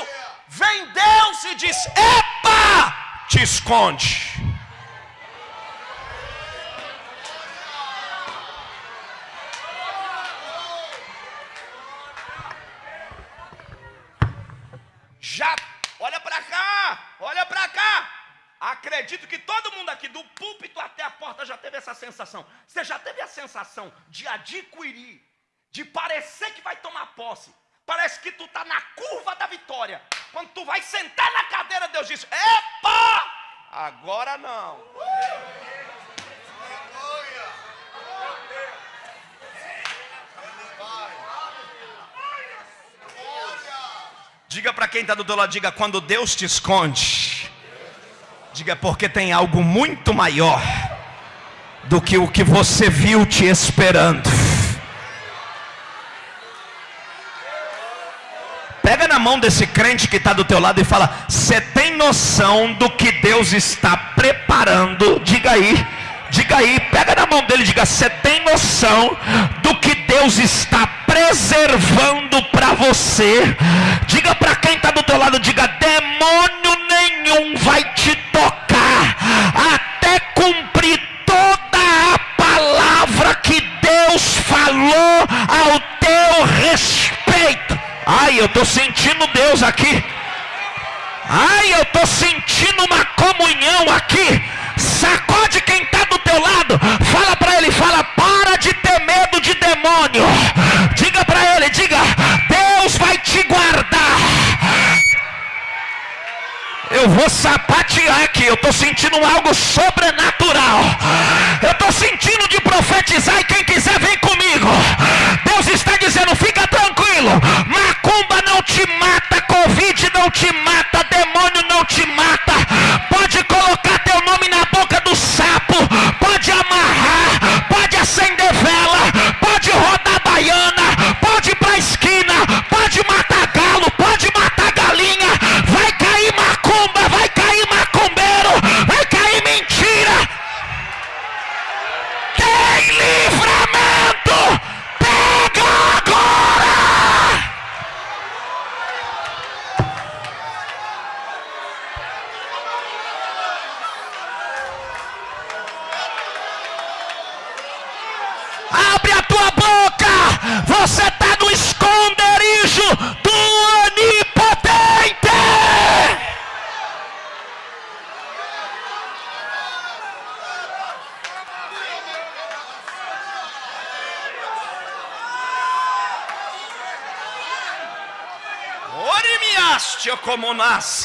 Vem Deus e diz: Epa! Te esconde. Já, olha para cá, olha para cá. Acredito que todo mundo aqui, do púlpito até a porta, já teve essa sensação. Você já teve a sensação de adquirir, de parecer que vai tomar posse. Parece que tu está na curva da vitória. Quando tu vai sentar na cadeira, Deus diz: Epa! Agora não. Diga para quem está do teu lado, diga, quando Deus te esconde, diga porque tem algo muito maior do que o que você viu te esperando. Pega na mão desse crente que está do teu lado e fala: Você tem noção do que Deus está preparando? Diga aí, diga aí, pega na mão dele e diga: Você tem noção do que Deus está preservando para você? Diga para quem está do teu lado: Diga, demônio nenhum vai te tocar até cumprir toda a palavra que Deus falou ao teu respeito. Ai, eu estou sentindo Deus aqui. Ai, eu estou sentindo uma comunhão aqui. Sacode quem está do teu lado. Fala para ele, fala, para de de demônio. Diga para ele, diga, Deus vai te guardar. Eu vou sapatear aqui. Eu estou sentindo algo sobrenatural. Eu estou sentindo de profetizar e quem quiser vem comigo. Deus está dizendo: fica tranquilo. Macumba não te mata, Covid não te mata, demônio não te mata.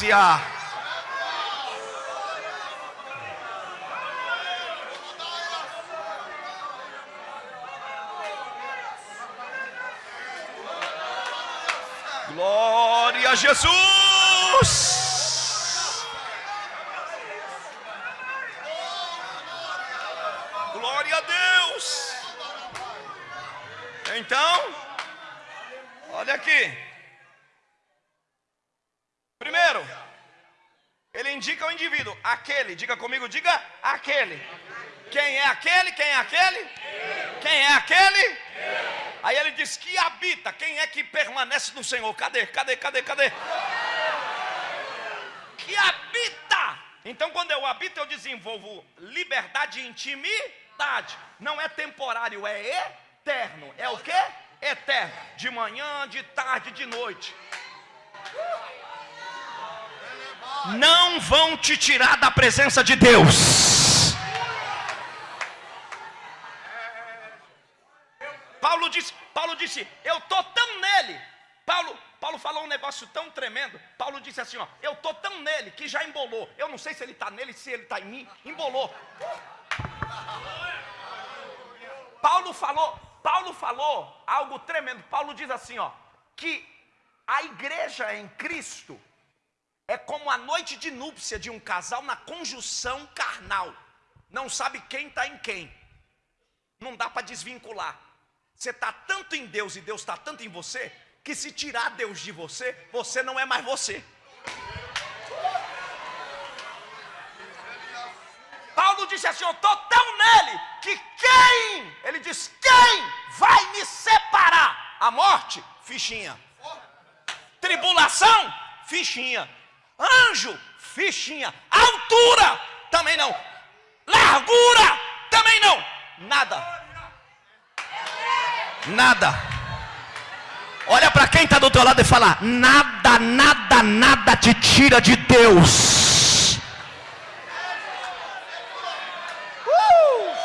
Nascia. Glória a Jesus! Glória a Deus! Então, olha aqui. Primeiro, ele indica o indivíduo, aquele, diga comigo, diga aquele. Quem é aquele? Quem é aquele? Quem é aquele? Aí ele diz que habita. Quem é que permanece no Senhor? Cadê? Cadê? Cadê? Cadê? Que habita. Então, quando eu habito, eu desenvolvo liberdade e intimidade. Não é temporário, é eterno. É o que? Eterno. De manhã, de tarde, de noite. Não vão te tirar da presença de Deus. Paulo disse, Paulo disse, eu tô tão nele. Paulo, Paulo falou um negócio tão tremendo. Paulo disse assim, ó, eu tô tão nele que já embolou. Eu não sei se ele está nele, se ele está em mim, embolou. Paulo falou, Paulo falou algo tremendo. Paulo diz assim, ó, que a igreja em Cristo é como a noite de núpcia de um casal na conjunção carnal. Não sabe quem está em quem. Não dá para desvincular. Você está tanto em Deus e Deus está tanto em você, que se tirar Deus de você, você não é mais você. Paulo disse assim: Eu estou tão nele que quem, ele diz, quem vai me separar? A morte, fichinha. Tribulação, fichinha. Anjo, fichinha. Altura, também não. Largura, também não. Nada. Nada. Olha para quem está do teu lado e fala: nada, nada, nada te tira de Deus. Uh!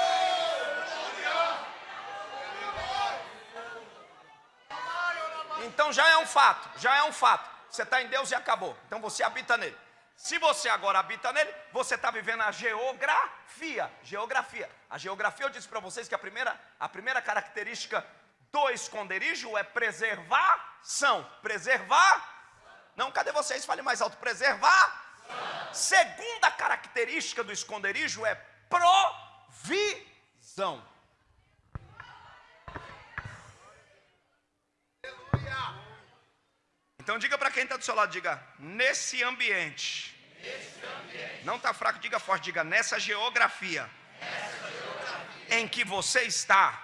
Então já é um fato, já é um fato. Você está em Deus e acabou. Então você habita nele. Se você agora habita nele, você está vivendo a geografia. Geografia. A geografia eu disse para vocês que a primeira, a primeira característica do esconderijo é preservação. Preservar. Não, cadê vocês? Fale mais alto. Preservar. Segunda característica do esconderijo é provisão. Então diga para quem está do seu lado, diga, nesse ambiente. Ambiente. Não está fraco, diga forte, diga, nessa geografia. Em que você está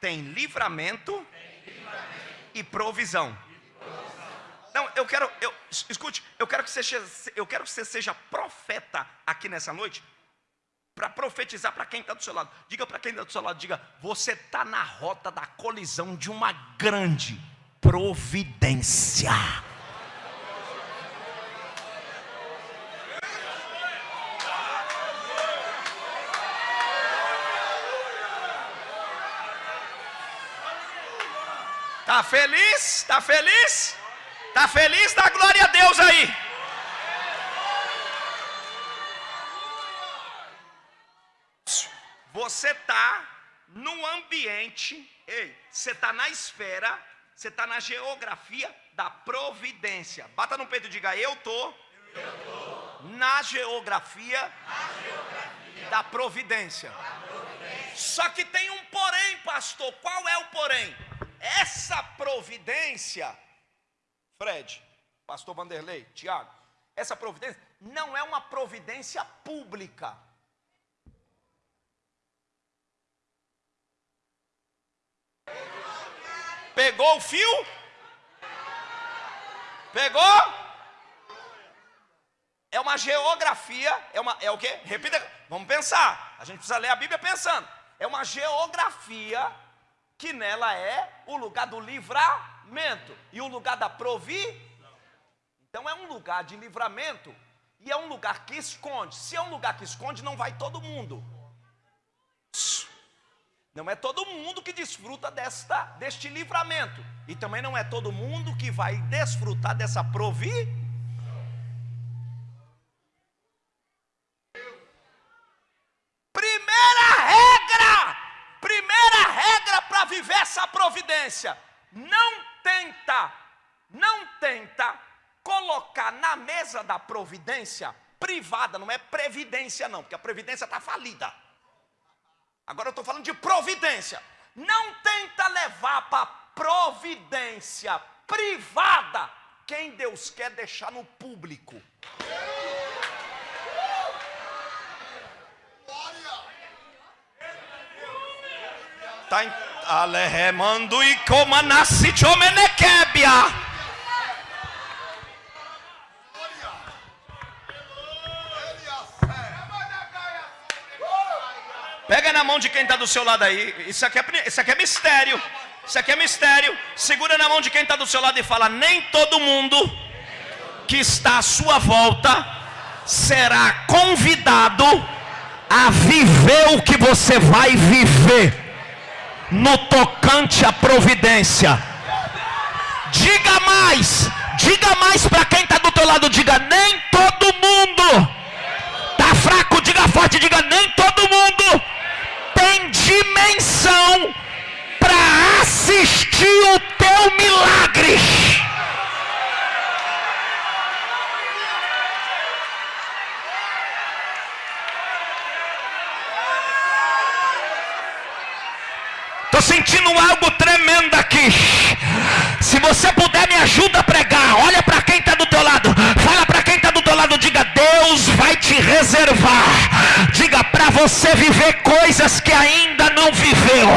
tem livramento, e provisão. Não, eu quero, eu, escute, eu quero que você eu quero que você seja profeta aqui nessa noite, para profetizar para quem está do seu lado. Diga para quem está do seu lado, diga, você está na rota da colisão de uma grande providência. Tá feliz? Tá feliz? Tá feliz? Dá glória a Deus aí. Você tá no ambiente, ei, você tá na esfera, você tá na geografia da providência. Bata no peito e diga: Eu tô na, geografia na geografia da providência. Da providência. Só que tem um porém, pastor. Qual é o porém? Essa providência, Fred, Pastor Vanderlei, Tiago, essa providência não é uma providência pública. Pegou o fio? Pegou? É uma geografia, é uma é o quê? Repita, vamos pensar. A gente precisa ler a Bíblia pensando. É uma geografia que nela é o lugar do livramento e o lugar da provisão. Então é um lugar de livramento e é um lugar que esconde. Se é um lugar que esconde, não vai todo mundo. Não é todo mundo que desfruta desta, deste livramento. E também não é todo mundo que vai desfrutar dessa provisão. viver essa providência. Não tenta, não tenta colocar na mesa da providência privada, não é previdência não, porque a previdência está falida. Agora eu estou falando de providência. Não tenta levar para providência privada quem Deus quer deixar no público. Tá em Alehemando e comanassi chomenekebia. Pega na mão de quem está do seu lado aí. Isso aqui, é, isso aqui é mistério. Isso aqui é mistério. Segura na mão de quem está do seu lado e fala: Nem todo mundo que está à sua volta será convidado a viver o que você vai viver no tocante à providência. Diga mais, diga mais para quem está do teu lado, diga nem todo mundo. Tá fraco, diga forte, diga nem todo mundo tem para assistir o teu milagre. Estou sentindo algo tremendo aqui. Se você puder, me ajuda a pregar. Olha para quem está do teu lado. Fala para quem está do teu lado. Diga: Deus te reservar. Diga para você viver coisas que ainda não viveu.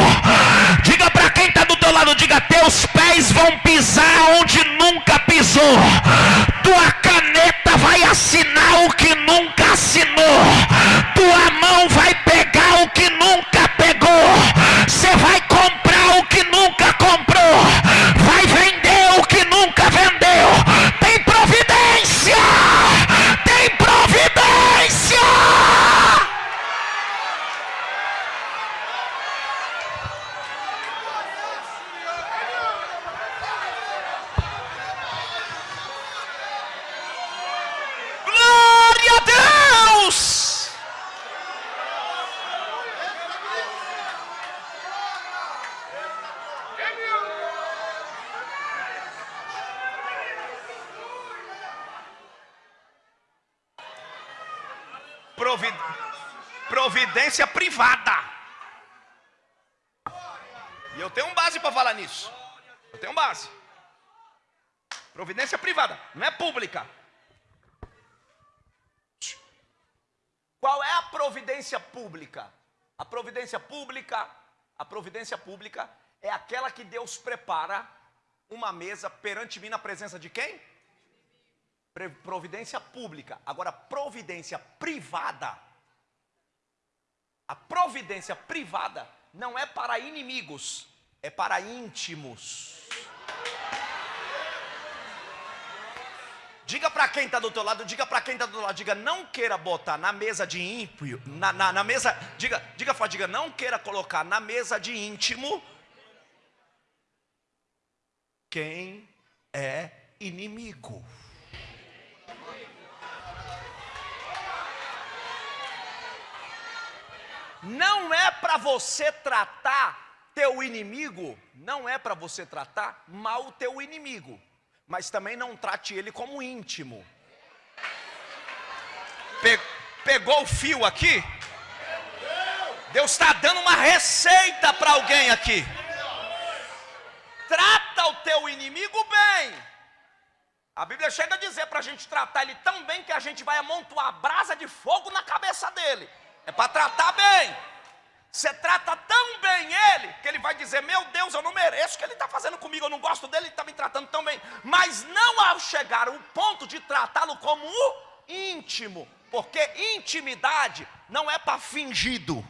Diga para quem está do teu lado. Diga: Teus pés vão pisar onde nunca pisou. Tua caneta vai assinar o que nunca assinou. Tua mão vai pegar o que nunca pegou. Você vai comprar o que nunca comprou, Provi- Providência privada. E eu tenho um base para falar nisso. Eu tenho base. Providência privada, não é pública. Qual é a providência pública? A providência pública, a providência pública é aquela que Deus prepara uma mesa perante mim na presença de quem? Providência pública. Agora, providência privada. A providência privada não é para inimigos, é para íntimos. Diga para quem está do teu lado, diga para quem está do teu lado, diga, não queira botar na mesa de ímpio, na, na, na mesa, diga, diga, diga, não queira colocar na mesa de íntimo quem é inimigo. Não é para você tratar teu inimigo, não é para você tratar mal o teu inimigo, mas também não trate ele como íntimo. Pe- pegou o fio aqui? Deus está dando uma receita para alguém aqui. Trata o teu inimigo bem. A Bíblia chega a dizer para a gente tratar ele tão bem que a gente vai amontoar brasa de fogo na cabeça dele. É para tratar bem. Você trata tão bem ele que ele vai dizer: Meu Deus, eu não mereço o que ele está fazendo comigo, eu não gosto dele, ele está me tratando tão bem. Mas não ao chegar ao ponto de tratá-lo como o íntimo, porque intimidade não é para fingido.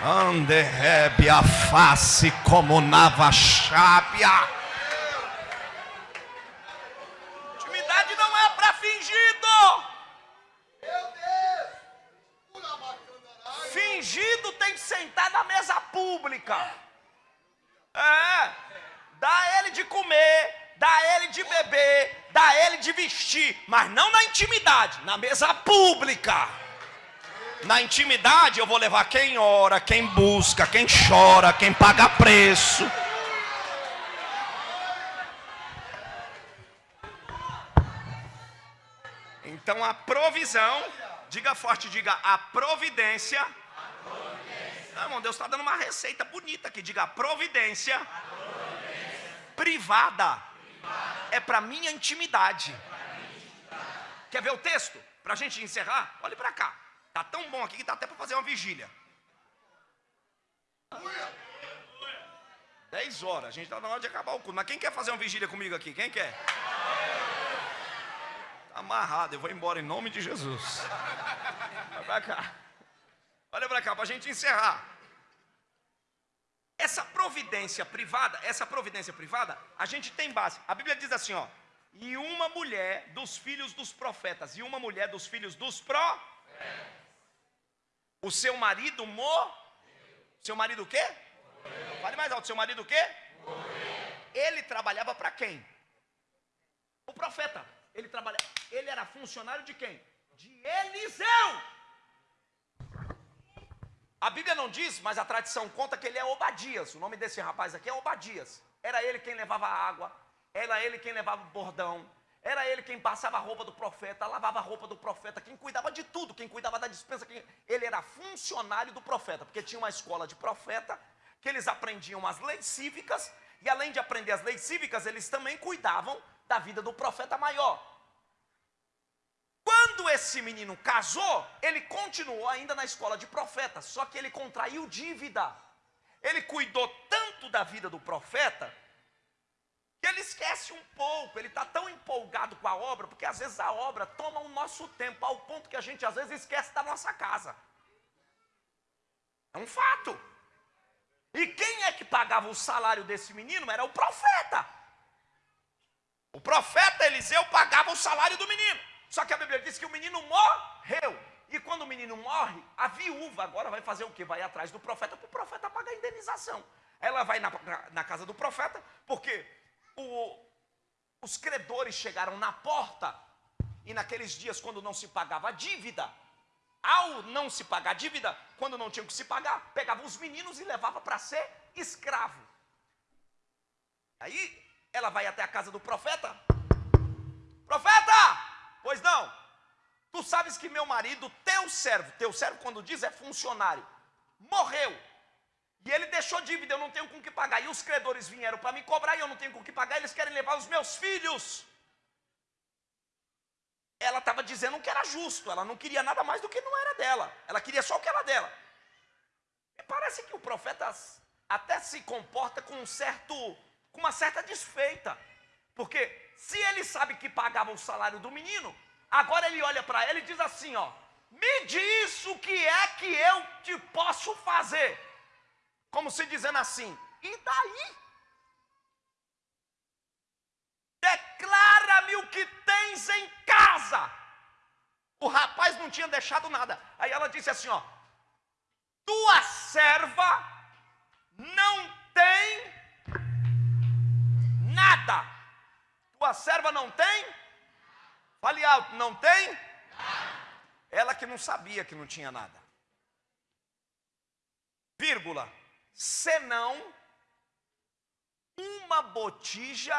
Anderebe a face como navachábia. Intimidade não é para fingido. Fingido tem que sentar na mesa pública. É. Dá ele de comer, dá ele de beber, dá ele de vestir, mas não na intimidade, na mesa pública. Na intimidade eu vou levar quem ora, quem busca, quem chora, quem paga preço. Então a provisão, diga forte, diga a providência. Ah, irmão, Deus está dando uma receita bonita aqui. Diga a providência, privada. É para minha intimidade. Quer ver o texto? Para a gente encerrar? Olhe para cá. Tá tão bom aqui que dá até para fazer uma vigília. 10 horas, a gente está na hora de acabar o culto. Mas quem quer fazer uma vigília comigo aqui? Quem quer? Tá amarrado, eu vou embora em nome de Jesus. Vai pra cá. Olha para cá, para a gente encerrar. Essa providência privada, essa providência privada, a gente tem base. A Bíblia diz assim, ó. E uma mulher dos filhos dos profetas, e uma mulher dos filhos dos profetas. O seu marido morreu. Seu marido o quê? Morreu. Fale mais alto. Seu marido o quê? Morreu. Ele trabalhava para quem? O profeta. Ele trabalhava. Ele era funcionário de quem? De Eliseu. A Bíblia não diz, mas a tradição conta que ele é Obadias. O nome desse rapaz aqui é Obadias. Era ele quem levava a água, era ele quem levava o bordão, era ele quem passava a roupa do profeta, lavava a roupa do profeta, quem cuidava de tudo, quem cuidava da dispensa. Quem... Ele era funcionário do profeta, porque tinha uma escola de profeta, que eles aprendiam as leis cívicas, e além de aprender as leis cívicas, eles também cuidavam da vida do profeta maior. Quando esse menino casou, ele continuou ainda na escola de profeta, só que ele contraiu dívida. Ele cuidou tanto da vida do profeta que ele esquece um pouco, ele está tão empolgado com a obra, porque às vezes a obra toma o nosso tempo, ao ponto que a gente às vezes esquece da nossa casa. É um fato. E quem é que pagava o salário desse menino? Era o profeta. O profeta Eliseu pagava o salário do menino. Só que a Bíblia diz que o menino morreu. E quando o menino morre, a viúva agora vai fazer o quê? Vai atrás do profeta para o profeta pagar a indenização. Ela vai na, na, na casa do profeta, porque o, os credores chegaram na porta, e naqueles dias, quando não se pagava a dívida, ao não se pagar a dívida, quando não tinha que se pagar, pegava os meninos e levava para ser escravo. Aí ela vai até a casa do profeta. Profeta! Pois não. Tu sabes que meu marido, teu servo, teu servo quando diz é funcionário, morreu. E ele deixou dívida, eu não tenho com que pagar. E os credores vieram para me cobrar e eu não tenho com que pagar. Eles querem levar os meus filhos. Ela estava dizendo que era justo, ela não queria nada mais do que não era dela. Ela queria só o que era dela. E parece que o profeta até se comporta com um certo, com uma certa desfeita. Porque se ele sabe que pagava o salário do menino, agora ele olha para ela e diz assim, ó: "Me diz o que é que eu te posso fazer?" Como se dizendo assim: e daí? Declara-me o que tens em casa. O rapaz não tinha deixado nada. Aí ela disse assim: ó, tua serva não tem nada. Tua serva não tem? Fale alto, não tem? Ela que não sabia que não tinha nada. Vírgula senão uma botija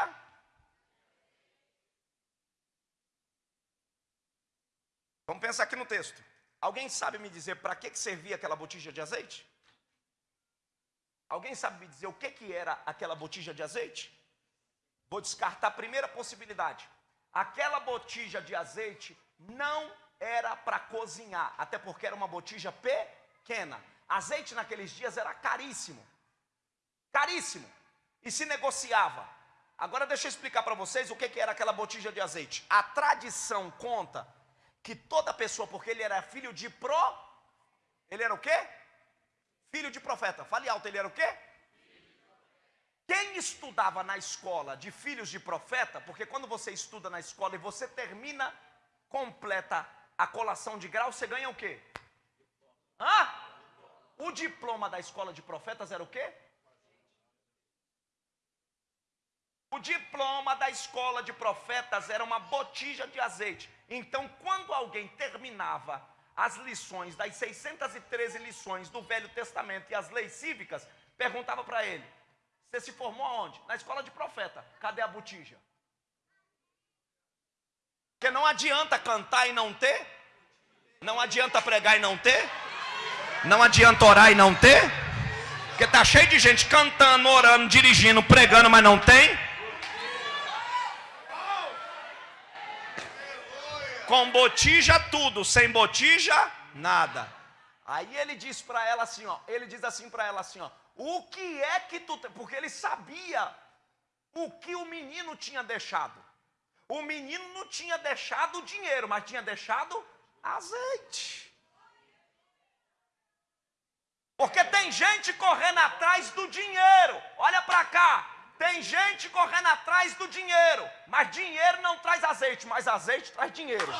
Vamos pensar aqui no texto. Alguém sabe me dizer para que, que servia aquela botija de azeite? Alguém sabe me dizer o que, que era aquela botija de azeite? Vou descartar a primeira possibilidade. Aquela botija de azeite não era para cozinhar, até porque era uma botija pequena. Azeite naqueles dias era caríssimo. Caríssimo. E se negociava. Agora deixa eu explicar para vocês o que, que era aquela botija de azeite. A tradição conta que toda pessoa, porque ele era filho de pro. Ele era o quê? Filho de profeta. Fale alto, ele era o quê? Quem estudava na escola de filhos de profeta, porque quando você estuda na escola e você termina, completa a colação de grau, você ganha o quê? Hã? O diploma da escola de profetas era o quê? O diploma da escola de profetas era uma botija de azeite. Então, quando alguém terminava as lições, das 613 lições do Velho Testamento e as leis cívicas, perguntava para ele: Você se formou aonde? Na escola de profeta. Cadê a botija? Porque não adianta cantar e não ter, não adianta pregar e não ter, não adianta orar e não ter. Porque tá cheio de gente cantando, orando, dirigindo, pregando, mas não tem. Com botija tudo, sem botija nada. Aí ele diz para ela assim, ó, ele diz assim para ela assim, ó, o que é que tu, porque ele sabia o que o menino tinha deixado. O menino não tinha deixado dinheiro, mas tinha deixado azeite. Porque tem gente correndo atrás do dinheiro. Olha para cá. Tem gente correndo atrás do dinheiro. Mas dinheiro não traz azeite, mas azeite traz dinheiro.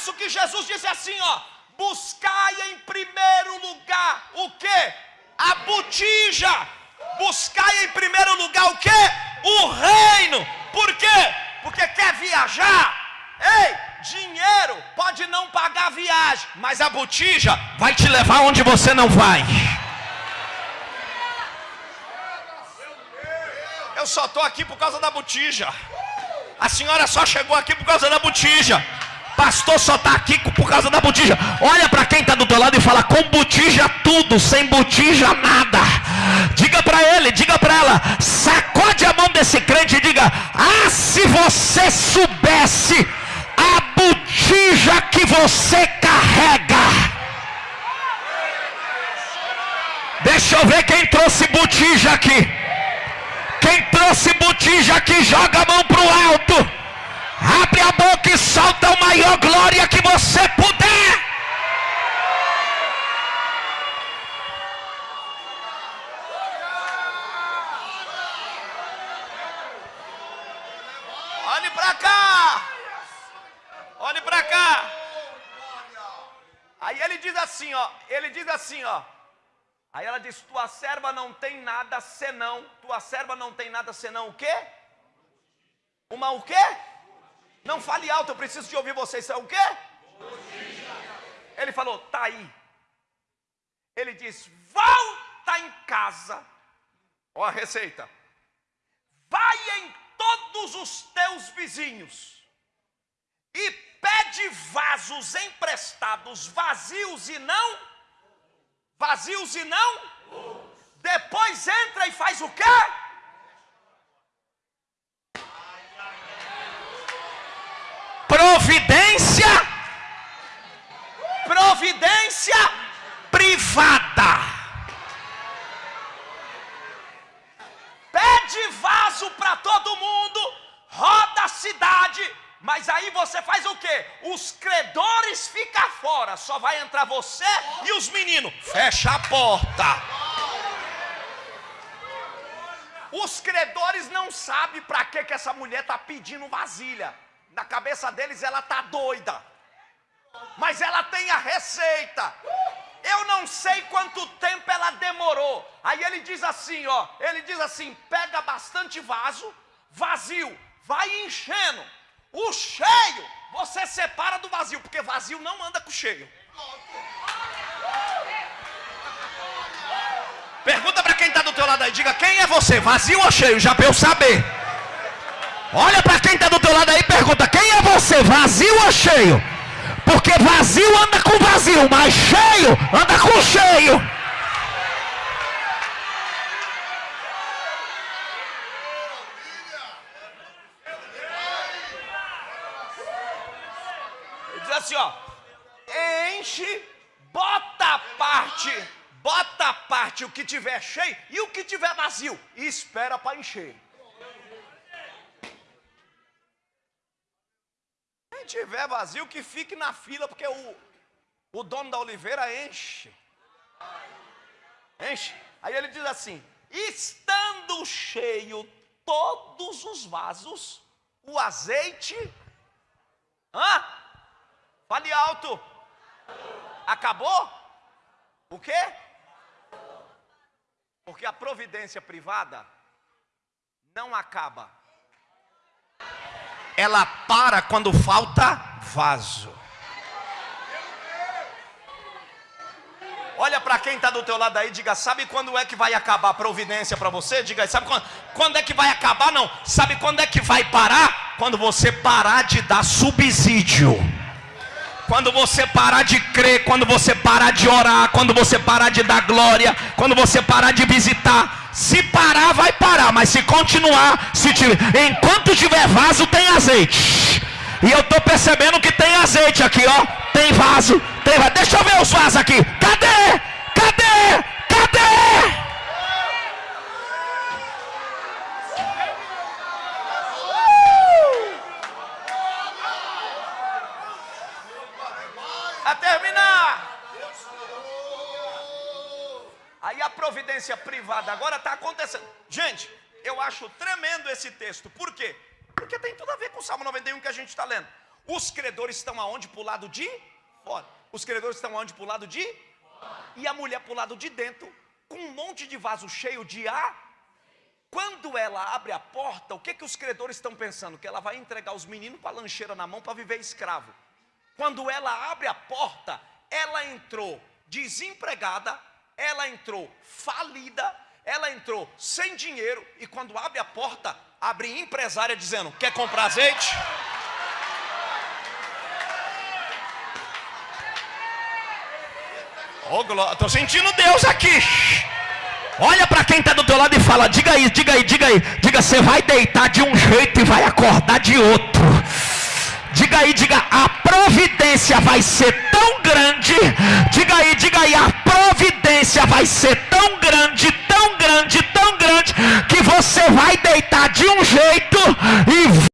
Isso que Jesus disse assim, ó: buscai em primeiro lugar o que? A botija. Buscai em primeiro lugar o que? O reino. Por quê? Porque quer viajar. Ei, dinheiro pode não pagar a viagem, mas a botija vai te levar onde você não vai. Eu só estou aqui por causa da botija. A senhora só chegou aqui por causa da botija. Pastor só está aqui por causa da botija. Olha para quem está do teu lado e fala: com botija tudo, sem botija nada. Diga para ele, diga para ela, sacode a mão desse crente e diga: Ah, se você soubesse a botija que você carrega. Deixa eu ver quem trouxe botija aqui. Quem trouxe botija aqui, joga a mão para o alto. Abre a boca e solta a maior glória que você puder. Olhe para cá. Olhe para cá. Aí ele diz assim, ó. Ele diz assim, ó. Aí ela diz: Tua serva não tem nada senão. Tua serva não tem nada senão o quê? Uma o quê? Não fale alto, eu preciso de ouvir vocês. É o quê? Ele falou, tá aí. Ele diz, volta em casa. Ó a receita. Vai em todos os teus vizinhos e pede vasos emprestados, vazios e não, vazios e não. Depois entra e faz o quê? Providência providência privada. Pede vaso para todo mundo, roda a cidade, mas aí você faz o quê? Os credores ficam fora, só vai entrar você e os meninos. Fecha a porta. Os credores não sabem para que, que essa mulher está pedindo vasilha na cabeça deles ela está doida, mas ela tem a receita. Eu não sei quanto tempo ela demorou. Aí ele diz assim, ó, ele diz assim: pega bastante vaso, vazio, vai enchendo. O cheio você separa do vazio, porque vazio não anda com cheio. Pergunta para quem está do teu lado aí, diga quem é você, vazio ou cheio, já para eu saber. Olha para quem está do teu lado aí e pergunta: quem é você, vazio ou cheio? Porque vazio anda com vazio, mas cheio anda com cheio. Ele diz assim: ó, enche, bota a parte, bota a parte o que tiver cheio e o que tiver vazio, e espera para encher. Tiver vazio, que fique na fila, porque o, o dono da oliveira enche. Enche. Aí ele diz assim: estando cheio todos os vasos, o azeite. Hã? Fale alto. Acabou? O quê? Porque a providência privada não acaba ela para quando falta vaso. Olha para quem está do teu lado aí, diga, sabe quando é que vai acabar a providência para você? Diga, sabe quando, quando é que vai acabar? Não, sabe quando é que vai parar? Quando você parar de dar subsídio. Quando você parar de crer, quando você parar de orar, quando você parar de dar glória, quando você parar de visitar, Se parar, vai parar, mas se continuar, se tiver, enquanto tiver vaso, tem azeite. E eu tô percebendo que tem azeite aqui, ó. Tem vaso, tem vaso. Deixa eu ver os vasos aqui. Cadê? Cadê? A terminar. A providência privada agora está acontecendo. Gente, eu acho tremendo esse texto. Por quê? Porque tem tudo a ver com o Salmo 91 que a gente está lendo. Os credores estão aonde? Para o lado de fora. Os credores estão aonde? Para o lado de E a mulher para o lado de dentro, com um monte de vaso cheio de ar. Quando ela abre a porta, o que, que os credores estão pensando? Que ela vai entregar os meninos para a lancheira na mão para viver escravo. Quando ela abre a porta, ela entrou desempregada, ela entrou falida, ela entrou sem dinheiro e quando abre a porta, abre empresária dizendo: "Quer comprar azeite?" Oh, glória, tô sentindo Deus aqui. Olha para quem está do teu lado e fala: diga aí, diga aí, diga aí, diga, você vai deitar de um jeito e vai acordar de outro diga aí, diga, a providência vai ser tão grande, diga aí, diga aí, a providência vai ser tão grande, tão grande, tão grande, que você vai deitar de um jeito e